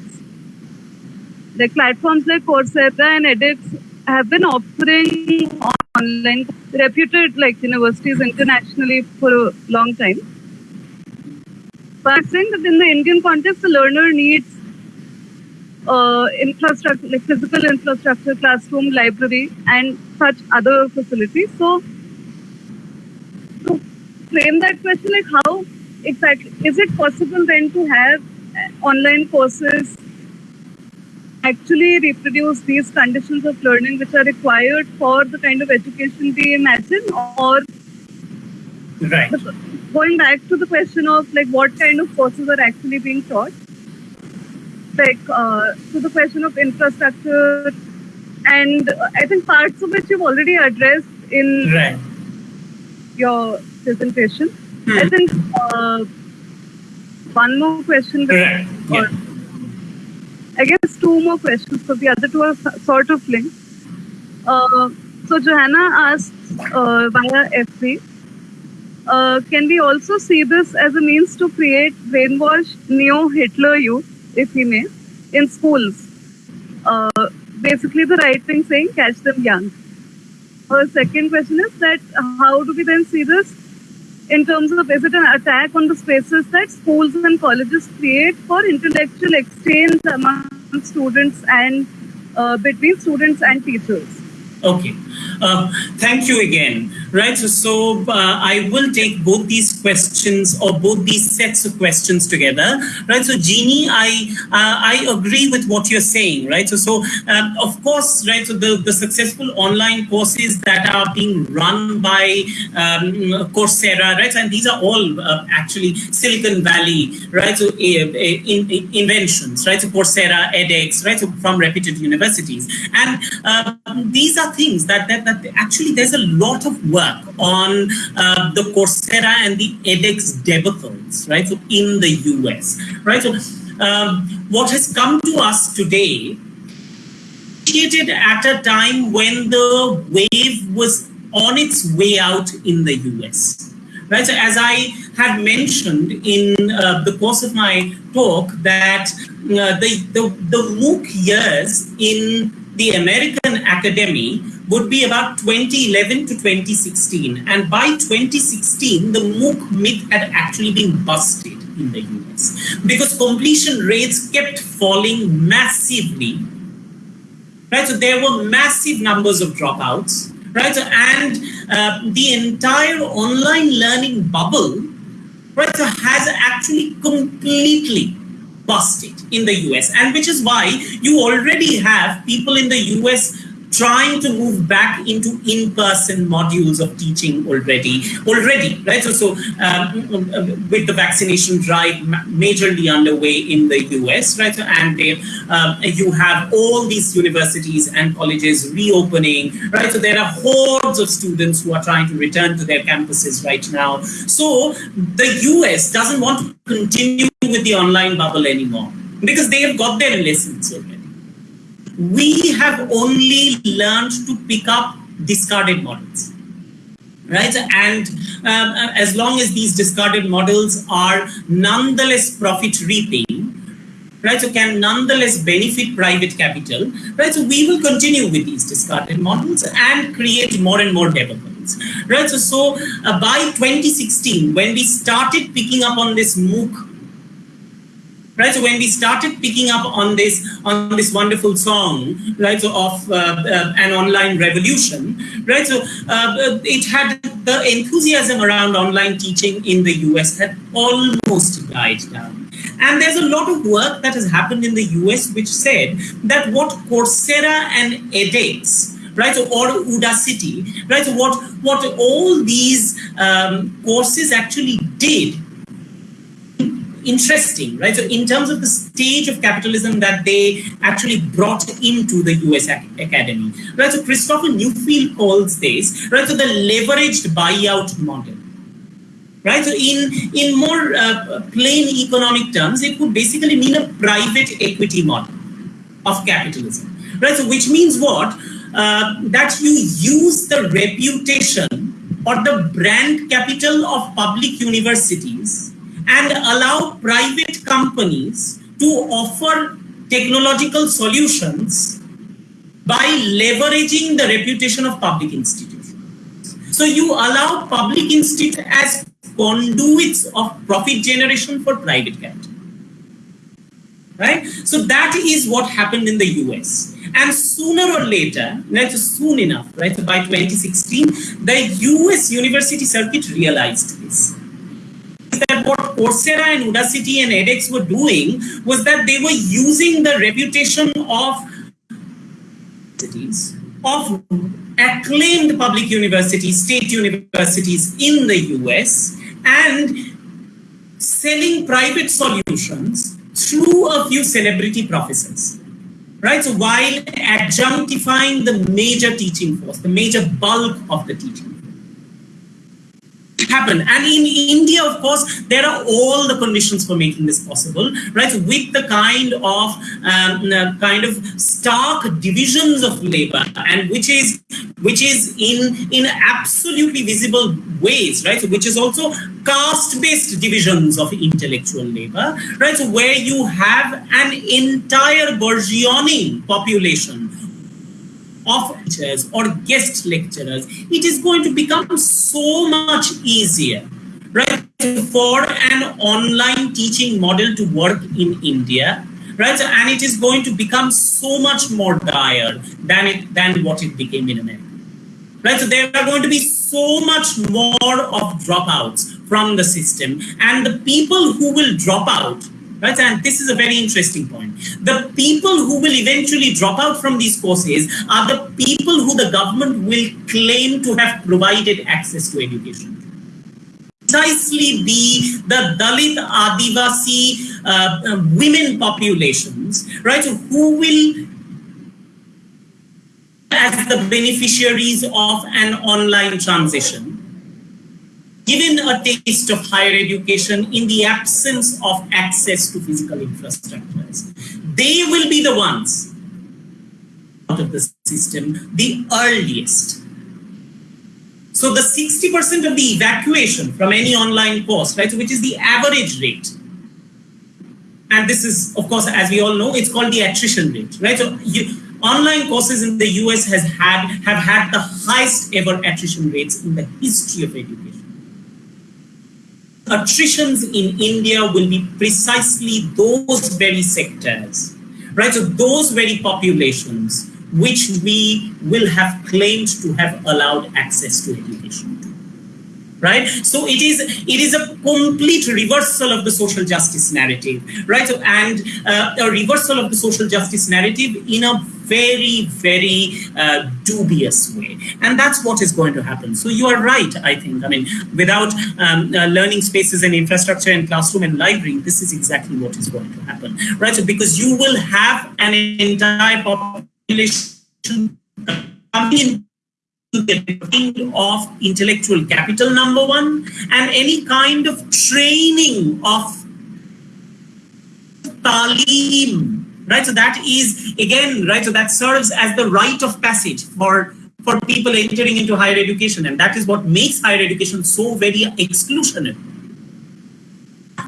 like platforms like Coursera and edX have been offering online reputed like universities internationally for a long time. But I'm saying that in the Indian context, the learner needs uh, infrastructure, like physical infrastructure, classroom, library, and such other facilities. So, to frame that question, like how exactly is it possible then to have online courses actually reproduce these conditions of learning which are required for the kind of education we imagine or right. going back to the question of like what kind of courses are actually being taught like uh, to the question of infrastructure and i think parts of which you've already addressed in right. your presentation hmm. i think uh, one more question yeah. I guess two more questions because the other two are sort of linked. Uh, so Johanna asks uh, via FB, uh, can we also see this as a means to create brainwashed neo-Hitler youth, if we may, in schools? Uh, basically the right thing saying catch them young. Our second question is that how do we then see this in terms of is it an attack on the spaces that schools and colleges create for intellectual exchange among students and uh, between students and teachers? Okay. Uh, thank you again. Right. So, so uh, I will take both these questions or both these sets of questions together. Right. So, Jeannie, I uh, I agree with what you're saying. Right. So, so um, of course, right. So the the successful online courses that are being run by um, Coursera, right, and these are all uh, actually Silicon Valley, right. So in, in, inventions, right. So Coursera, edX, right. So from reputed universities, and um, these are things that, that, that actually there's a lot of work on uh, the Coursera and the edX debacles, right? So in the US, right? So um, what has come to us today initiated at a time when the wave was on its way out in the US. Right, so as I had mentioned in uh, the course of my talk that uh, the, the, the MOOC years in the American Academy would be about 2011 to 2016. And by 2016, the MOOC myth had actually been busted in the US because completion rates kept falling massively. Right, so there were massive numbers of dropouts, right? So, and uh, the entire online learning bubble, right, so has actually completely busted in the US, and which is why you already have people in the US trying to move back into in-person modules of teaching already already right? So, so um, with the vaccination drive majorly underway in the us right? So, and they, um, you have all these universities and colleges reopening right? So there are hordes of students who are trying to return to their campuses right now. So the us doesn't want to continue with the online bubble anymore because they have got their lessons already. We have only learned to pick up discarded models. Right, and um, as long as these discarded models are nonetheless profit reaping, right, so can nonetheless benefit private capital, right, so we will continue with these discarded models and create more and more developments, right, so, so uh, by 2016, when we started picking up on this MOOC right so when we started picking up on this on this wonderful song right so of uh, uh, an online revolution right so uh, it had the enthusiasm around online teaching in the us had almost died down. And there's a lot of work that has happened in the us which said that what coursera and edx right so, or udacity right so what what all these um, courses actually did interesting, right? So in terms of the stage of capitalism that they actually brought into the US academy, right? So Christopher Newfield calls this, right? So the leveraged buyout model. Right, so in in more uh, plain economic terms, it would basically mean a private equity model of capitalism, right? So which means what? Uh, that you use the reputation or the brand capital of public universities and allow private companies to offer technological solutions by leveraging the reputation of public institutions. So you allow public institutes as conduits of profit generation for private capital. Right? So that is what happened in the US. And sooner or later, not soon enough, right? By 2016, the US university circuit realized this that what Coursera and Udacity and edX were doing was that they were using the reputation of cities, of acclaimed public universities, state universities in the US, and selling private solutions through a few celebrity professors. Right, so while adjunctifying the major teaching force, the major bulk of the teaching happen. And in India, of course, there are all the conditions for making this possible, right? With the kind of um, uh, kind of stark divisions of labor, and which is which is in in absolutely visible ways, right? Which is also caste-based divisions of intellectual labor, right? So where you have an entire bourgeoisie population of teachers or guest lecturers, it is going to become so much easier, right, for an online teaching model to work in India, right, and it is going to become so much more dire than it than what it became in America. Right, so there are going to be so much more of dropouts from the system, and the people who will drop out right? And this is a very interesting point. The people who will eventually drop out from these courses are the people who the government will claim to have provided access to education. Precisely be the Dalit Adivasi uh, uh, women populations, right, who will as the beneficiaries of an online transition given a taste of higher education in the absence of access to physical infrastructures. They will be the ones out of the system the earliest. So the 60% of the evacuation from any online course, right, which is the average rate, and this is, of course, as we all know, it's called the attrition rate, right? So you, online courses in the US has had have had the highest ever attrition rates in the history of education attritions in India will be precisely those very sectors, right? So those very populations which we will have claimed to have allowed access to education right? So it is it is a complete reversal of the social justice narrative right? So, and uh, a reversal of the social justice narrative in a very very uh, dubious way. And that's what is going to happen. So you are right i think. I mean without um, uh, learning spaces and infrastructure and classroom and library this is exactly what is going to happen right? So because you will have an entire population coming in the of intellectual capital, number one, and any kind of training of talim, right? So that is again, right? So that serves as the rite of passage for for people entering into higher education, and that is what makes higher education so very exclusionary.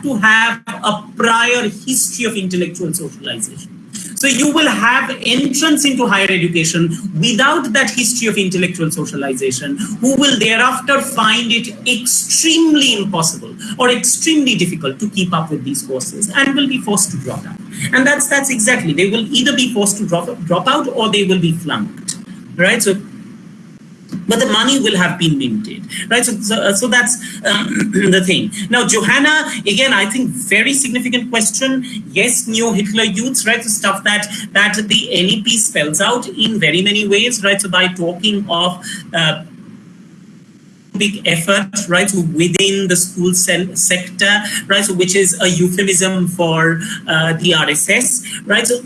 To have a prior history of intellectual socialization. So you will have entrance into higher education without that history of intellectual socialization, who will thereafter find it extremely impossible or extremely difficult to keep up with these courses and will be forced to drop out. And that's that's exactly, they will either be forced to drop, drop out or they will be flunked, right? So but the money will have been minted, right? So, so, uh, so that's um, the thing. Now, Johanna, again, I think very significant question. Yes, neo-Hitler youths, right? So stuff that that the NEP spells out in very many ways, right? So by talking of uh, big effort, right, within the school sector, right, so which is a euphemism for uh, the RSS, right, so,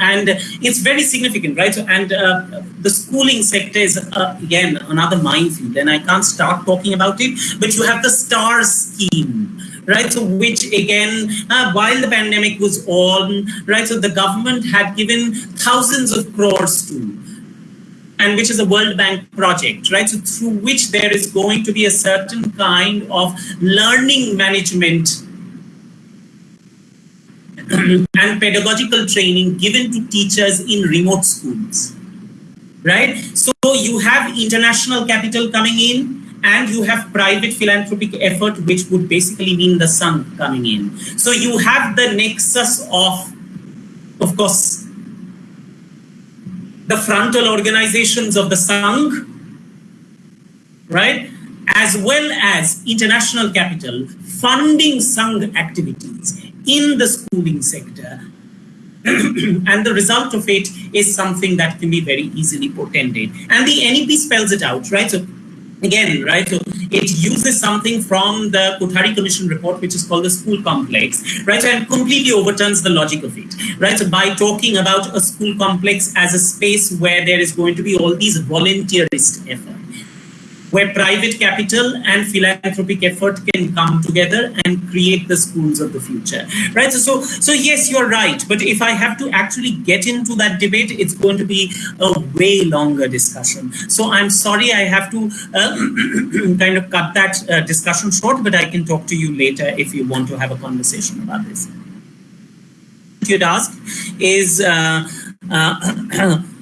and it's very significant, right, so, and uh, the schooling sector is, uh, again, another minefield, and I can't start talking about it, but you have the STAR scheme, right? So which again, uh, while the pandemic was on, right? So the government had given thousands of crores to, and which is a World Bank project, right? So through which there is going to be a certain kind of learning management and pedagogical training given to teachers in remote schools, right? So you have international capital coming in and you have private philanthropic effort, which would basically mean the Sangh coming in. So you have the nexus of, of course, the frontal organizations of the Sangh, right? As well as international capital funding Sangh activities in the schooling sector. and the result of it is something that can be very easily portended. And the NEP spells it out, right? So again, right? So it uses something from the Kothari Commission report, which is called the school complex, right? And completely overturns the logic of it, right? So by talking about a school complex as a space where there is going to be all these volunteerist efforts where private capital and philanthropic effort can come together and create the schools of the future right? So so, yes you're right. But if i have to actually get into that debate it's going to be a way longer discussion. So i'm sorry i have to uh, kind of cut that uh, discussion short but i can talk to you later if you want to have a conversation about this. You'd ask is uh, uh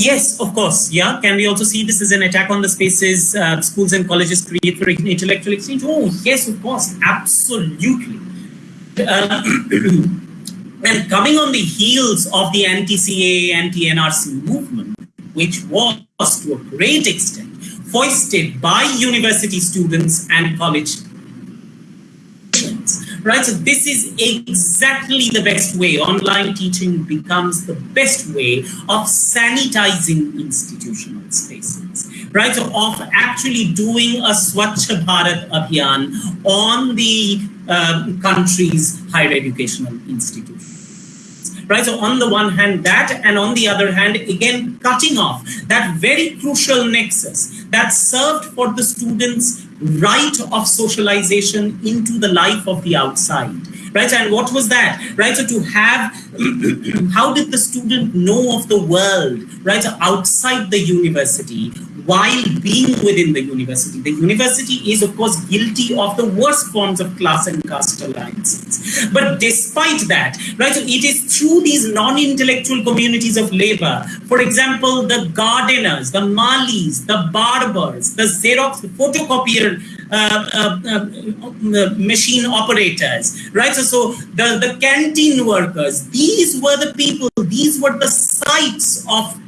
Yes, of course. Yeah. Can we also see this as an attack on the spaces uh, schools and colleges create for intellectual exchange? Oh, yes, of course. Absolutely. Uh, and coming on the heels of the anti-CAA, anti-NRC movement, which was to a great extent foisted by university students and college right? So this is exactly the best way. Online teaching becomes the best way of sanitizing institutional spaces, right? So of actually doing a Swachh Bharat Abhiyan on the uh, country's higher educational institutions right? So on the one hand that, and on the other hand, again, cutting off that very crucial nexus that served for the students right of socialization into the life of the outside right? And what was that? Right? So to have how did the student know of the world? Right? Outside the university while being within the university. The university is, of course, guilty of the worst forms of class and caste alliances. But despite that, right, so it is through these non-intellectual communities of labor, for example, the gardeners, the malis, the barbers, the Xerox, the photocopier Um, um, um, machine operators, right? So, so the, the canteen workers, these were the people, these were the sites of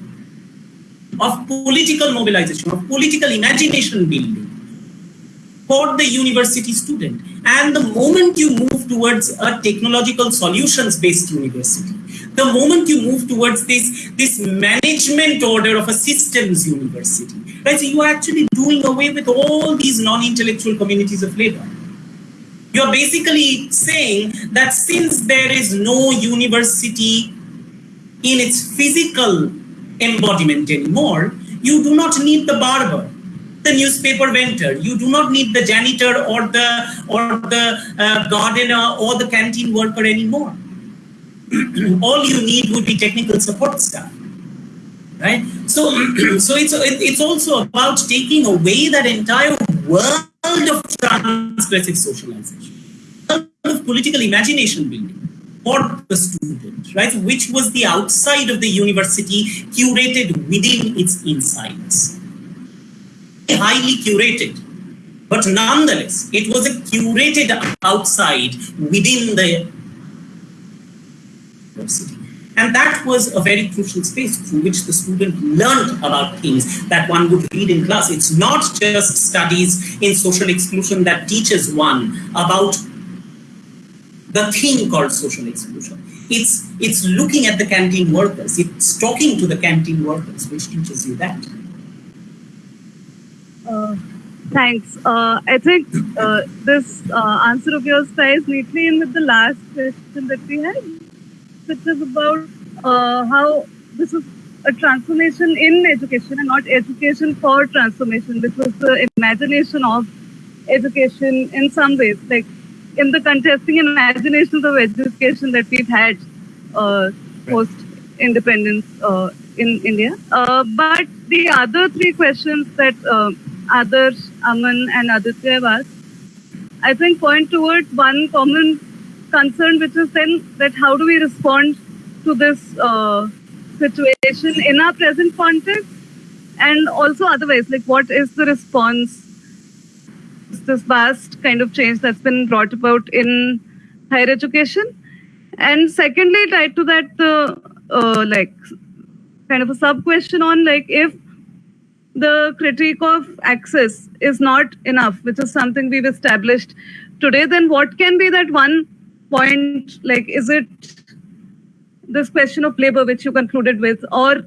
of political mobilization, of political imagination building for the university student. And the moment you move towards a technological solutions-based university, the moment you move towards this, this management order of a systems university, right? So you're actually doing away with all these non-intellectual communities of labor. You're basically saying that since there is no university in its physical embodiment anymore, you do not need the barber. the newspaper vendor. You do not need the janitor or the or the uh, gardener or the canteen worker anymore. All you need would be technical support staff, right? So, so it's it's also about taking away that entire world of transgressive socialization, of political imagination building for the student, right? Which was the outside of the university curated within its insides highly curated. But nonetheless, it was a curated outside within the university. And that was a very crucial space through which the student learned about things that one would read in class. It's not just studies in social exclusion that teaches one about the thing called social exclusion. It's, it's looking at the canteen workers. It's talking to the canteen workers, which teaches you that. Uh, thanks. Uh, I think uh, this uh, answer of yours ties neatly in with the last question that we had, which is about uh, how this is a transformation in education and not education for transformation, This was the imagination of education in some ways, like in the contesting imaginations of education that we've had uh, post independence in India. but the other three questions that Adarsh, Aman, and Aditya have asked, I think point towards one common concern, which is then that how do we respond to this uh, situation in our present context and also otherwise, like what is the response to this vast kind of change that's been brought about in higher education? And secondly, tied to that, uh, uh, like kind of a sub question on like if the critique of access is not enough, which is something we've established today, then what can be that one point? Like, is it this question of labor, which you concluded with, or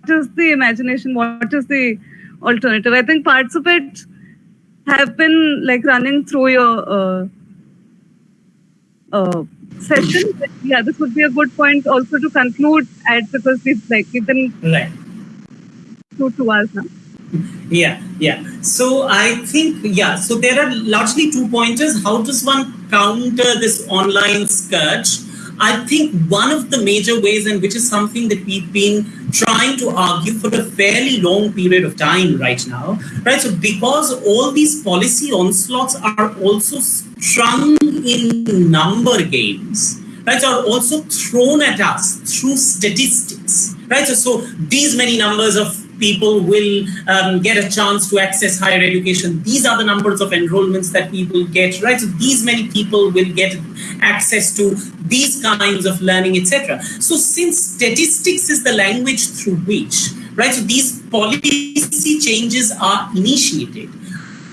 what is the imagination? What is the alternative? I think parts of it have been like running through your uh, uh, session. Yeah, this would be a good point also to conclude at because we've like we've been right to, to us now? Yeah, yeah. So I think, yeah, so there are largely two pointers. How does one counter this online scourge? I think one of the major ways, and which is something that we've been trying to argue for a fairly long period of time right now, right? So because all these policy onslaughts are also strung in number games, right, are also thrown at us through statistics, right? So, so these many numbers of people will um, get a chance to access higher education. These are the numbers of enrollments that people get, right? So these many people will get access to these kinds of learning, etc. So since statistics is the language through which, right, so these policy changes are initiated,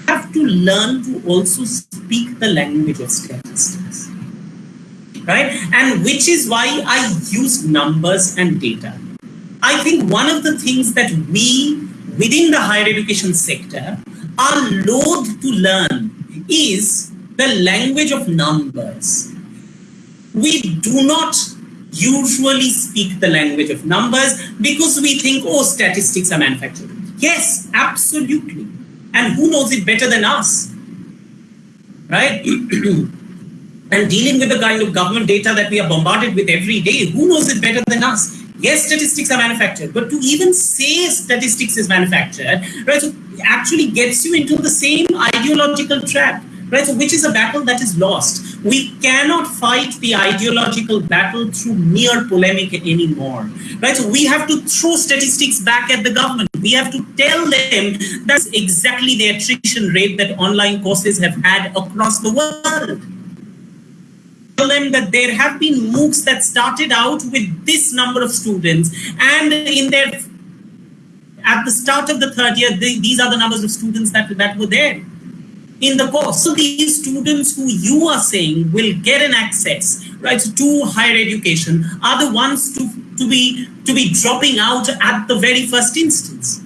have to learn to also speak the language of statistics right and which is why i use numbers and data I think one of the things that we within the higher education sector are loath to learn is the language of numbers. We do not usually speak the language of numbers because we think, oh, statistics are manufactured. Yes, absolutely. And who knows it better than us? Right? and dealing with the kind of government data that we are bombarded with every day, who knows it better than us? Yes, statistics are manufactured, but to even say statistics is manufactured, right, so actually gets you into the same ideological trap, right? So which is a battle that is lost. We cannot fight the ideological battle through mere polemic anymore, right? So we have to throw statistics back at the government. We have to tell them that's exactly the attrition rate that online courses have had across the world them that there have been MOOCs that started out with this number of students and in their at the start of the third year, these are the numbers of students that, that were there in the course. So these students who you are saying will get an access right to higher education are the ones to, to be to be dropping out at the very first instance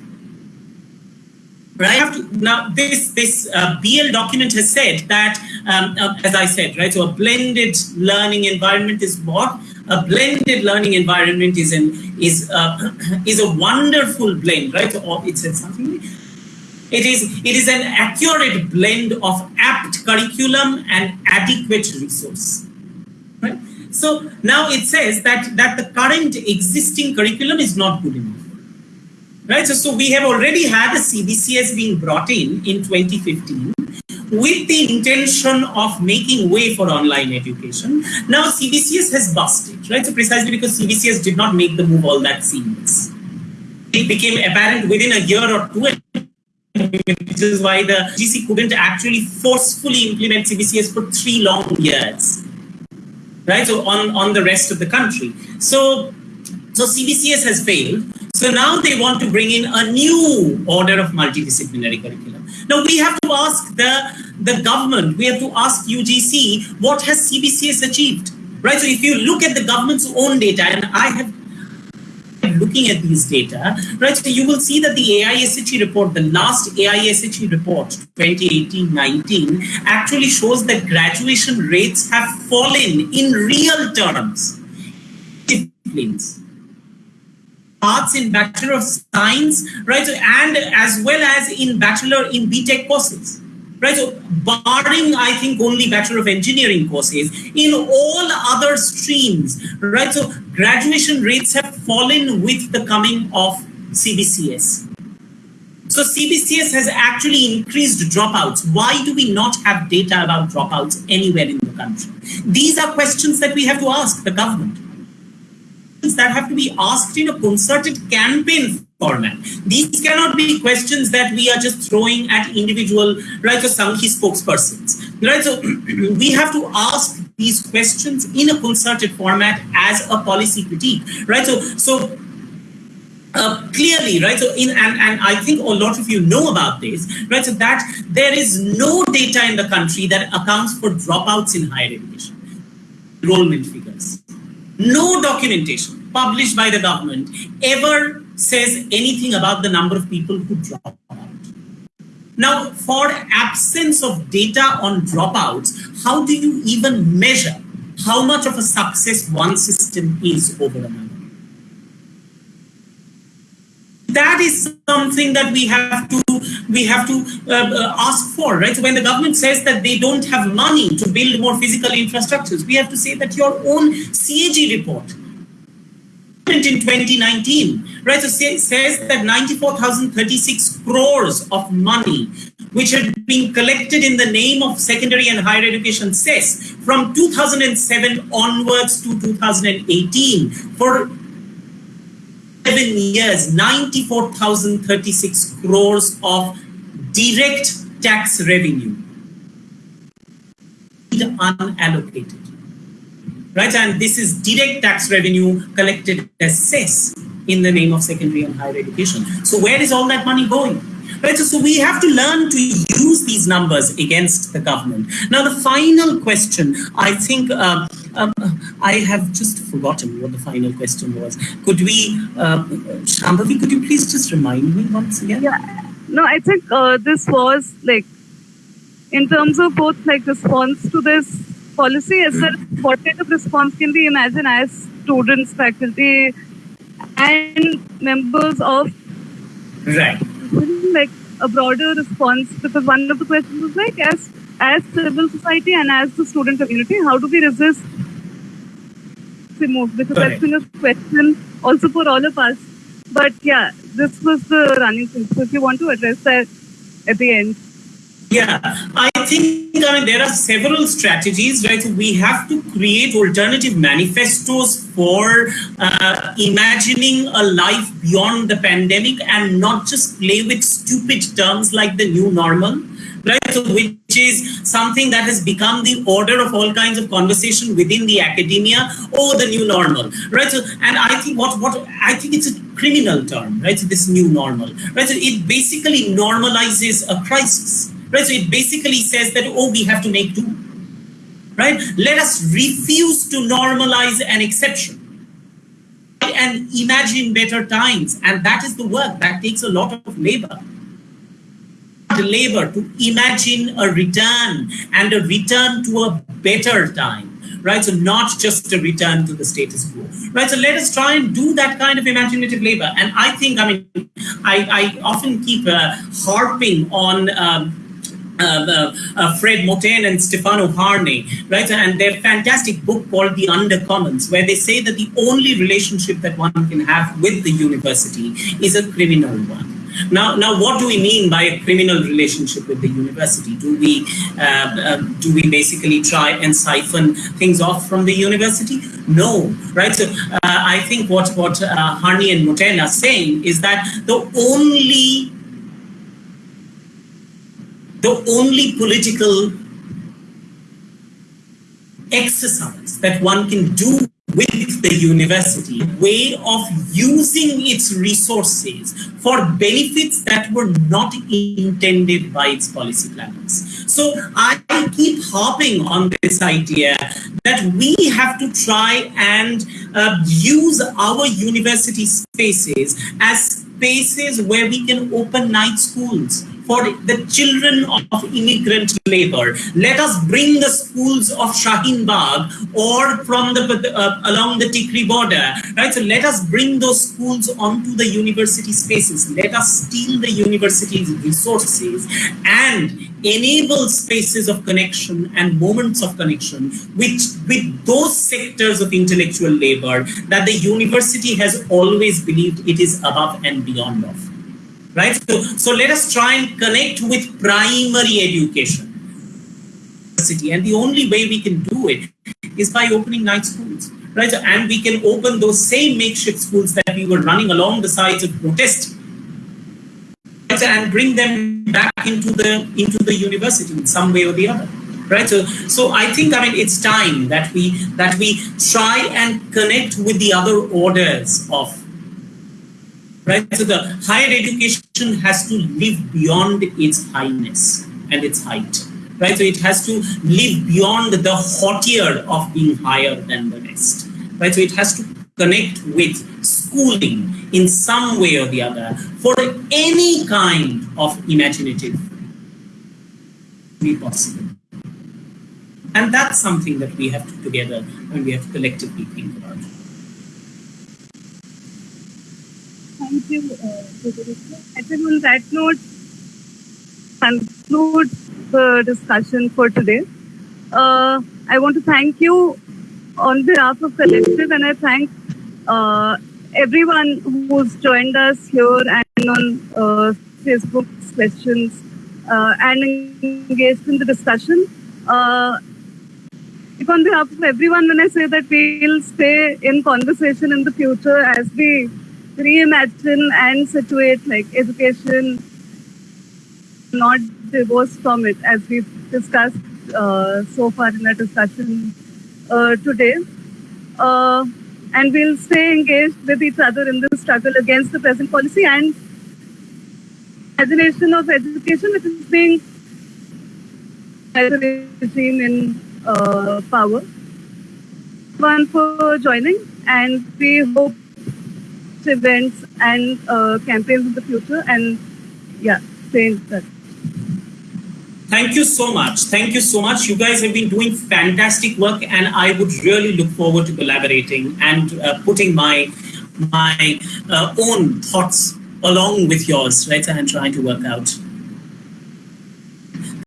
right? To, now, this this uh, BL document has said that, um, uh, as I said, right. So a blended learning environment is what a blended learning environment is an is is a wonderful blend, right? So it said something. It is, it is an accurate blend of apt curriculum and adequate resource. Right? So now it says that, that the current existing curriculum is not good enough. Right? So, so we have already had a CBCS being brought in in 2015 with the intention of making way for online education. Now CBCS has busted, right? So precisely because CBCS did not make the move all that seamless. It became apparent within a year or two which is why the GC couldn't actually forcefully implement CBCS for three long years, right? So on, on the rest of the country. So, so CBCS has failed. So now they want to bring in a new order of multidisciplinary curriculum. Now we have to ask the, the government, we have to ask UGC, what has CBCS achieved? Right, so if you look at the government's own data, and I have been looking at these data, right, so you will see that the AISHE report, the last AISHE report, 2018-19, actually shows that graduation rates have fallen in real terms. Disciplines. Arts in Bachelor of Science, right, So, and as well as in Bachelor in BTech courses right? So barring, I think, only Bachelor of Engineering courses, in all other streams, right? So graduation rates have fallen with the coming of CBCS. So CBCS has actually increased dropouts. Why do we not have data about dropouts anywhere in the country? These are questions that we have to ask the government. That have to be asked in a concerted campaign format. These cannot be questions that we are just throwing at individual, right, or Sanghi spokespersons. Right, so we have to ask these questions in a concerted format as a policy critique, right? So, so uh, clearly, right? So, in and, and I think a lot of you know about this, right? So that there is no data in the country that accounts for dropouts in higher education, enrollment figures, no documentation published by the government ever says anything about the number of people who drop out. Now, for absence of data on dropouts, how do you even measure how much of a success one system is over another? That is something that we have to we have to uh, uh, ask for, right? So when the government says that they don't have money to build more physical infrastructures, we have to say that your own CAG report in 2019, right? So say, says that 94,036 crores of money, which had been collected in the name of secondary and higher education cess from 2007 onwards to 2018 for seven years, 94,036 crores of direct tax revenue unallocated right? And this is direct tax revenue collected as cess in the name of secondary and higher education. So where is all that money going? Right, so, so we have to learn to use these numbers against the government. Now, the final question, I think uh, um, I have just forgotten what the final question was. Could we, uh, Shambhavi, could you please just remind me once again? Yeah, no, I think uh, this was like, in terms of both like response to this policy as well what kind of response can we imagine as students, faculty, and members of right like a broader response because one of the questions was like as as civil society and as the student community, how do we resist the move? Because I think a question also for all of us. But yeah, this was the running thing. So if you want to address that at the end. Yeah, I think I mean there are several strategies, right? So we have to create alternative manifestos for uh, imagining a life beyond the pandemic and not just play with stupid terms like the new normal, right? So which is something that has become the order of all kinds of conversation within the academia. or the new normal, right? So, and I think what what I think it's a criminal term, right? So this new normal, right? So it basically normalizes a crisis Right? So it basically says that, oh, we have to make do. Right? Let us refuse to normalize an exception and imagine better times. And that is the work that takes a lot of labor. The labor to imagine a return and a return to a better time right? So not just a return to the status quo, right? So let us try and do that kind of imaginative labor. And I think, I mean, I, I often keep uh, harping on. Um, uh, uh, uh, Fred Moten and Stefano Harney, right? And their fantastic book called The Undercommons, where they say that the only relationship that one can have with the university is a criminal one. Now, now, what do we mean by a criminal relationship with the university? Do we uh, uh, do we basically try and siphon things off from the university? No, right? So, uh, I think what what Harney and Moten are saying is that the only the only political exercise that one can do with the university, way of using its resources for benefits that were not intended by its policy planners. So I keep harping on this idea that we have to try and uh, use our university spaces as spaces where we can open night schools for the children of immigrant labor. Let us bring the schools of Shaheen Bagh or from the uh, along the Tikri border, right? So let us bring those schools onto the university spaces. Let us steal the university's resources and enable spaces of connection and moments of connection with, with those sectors of intellectual labor that the university has always believed it is above and beyond of right? So, so let us try and connect with primary education. And the only way we can do it is by opening night schools, right? And we can open those same makeshift schools that we were running along the sides of protest right? and bring them back into the into the university in some way or the other right so so i think i mean it's time that we that we try and connect with the other orders of right? So the higher education has to live beyond its highness and its height, right? So it has to live beyond the hauteur of being higher than the rest, right? So it has to connect with schooling in some way or the other for any kind of imaginative be possible. And that's something that we have to together and we have to collectively think about. Thank you, uh, I think on that note, conclude the discussion for today. Uh, I want to thank you on behalf of Collective and I thank uh, everyone who's joined us here and on uh, Facebook questions uh, and engaged in the discussion. Uh, if on behalf of everyone, when I say that we'll stay in conversation in the future as we reimagine and situate like education not divorced from it as we've discussed uh, so far in our discussion uh, today. Uh, and we'll stay engaged with each other in the struggle against the present policy and imagination of education which is being regime in uh, power. One for joining and we hope events and uh, campaigns in the future and yeah, stay. Thank you so much. Thank you so much. You guys have been doing fantastic work and I would really look forward to collaborating and uh, putting my my uh, own thoughts along with yours, right, and trying to work out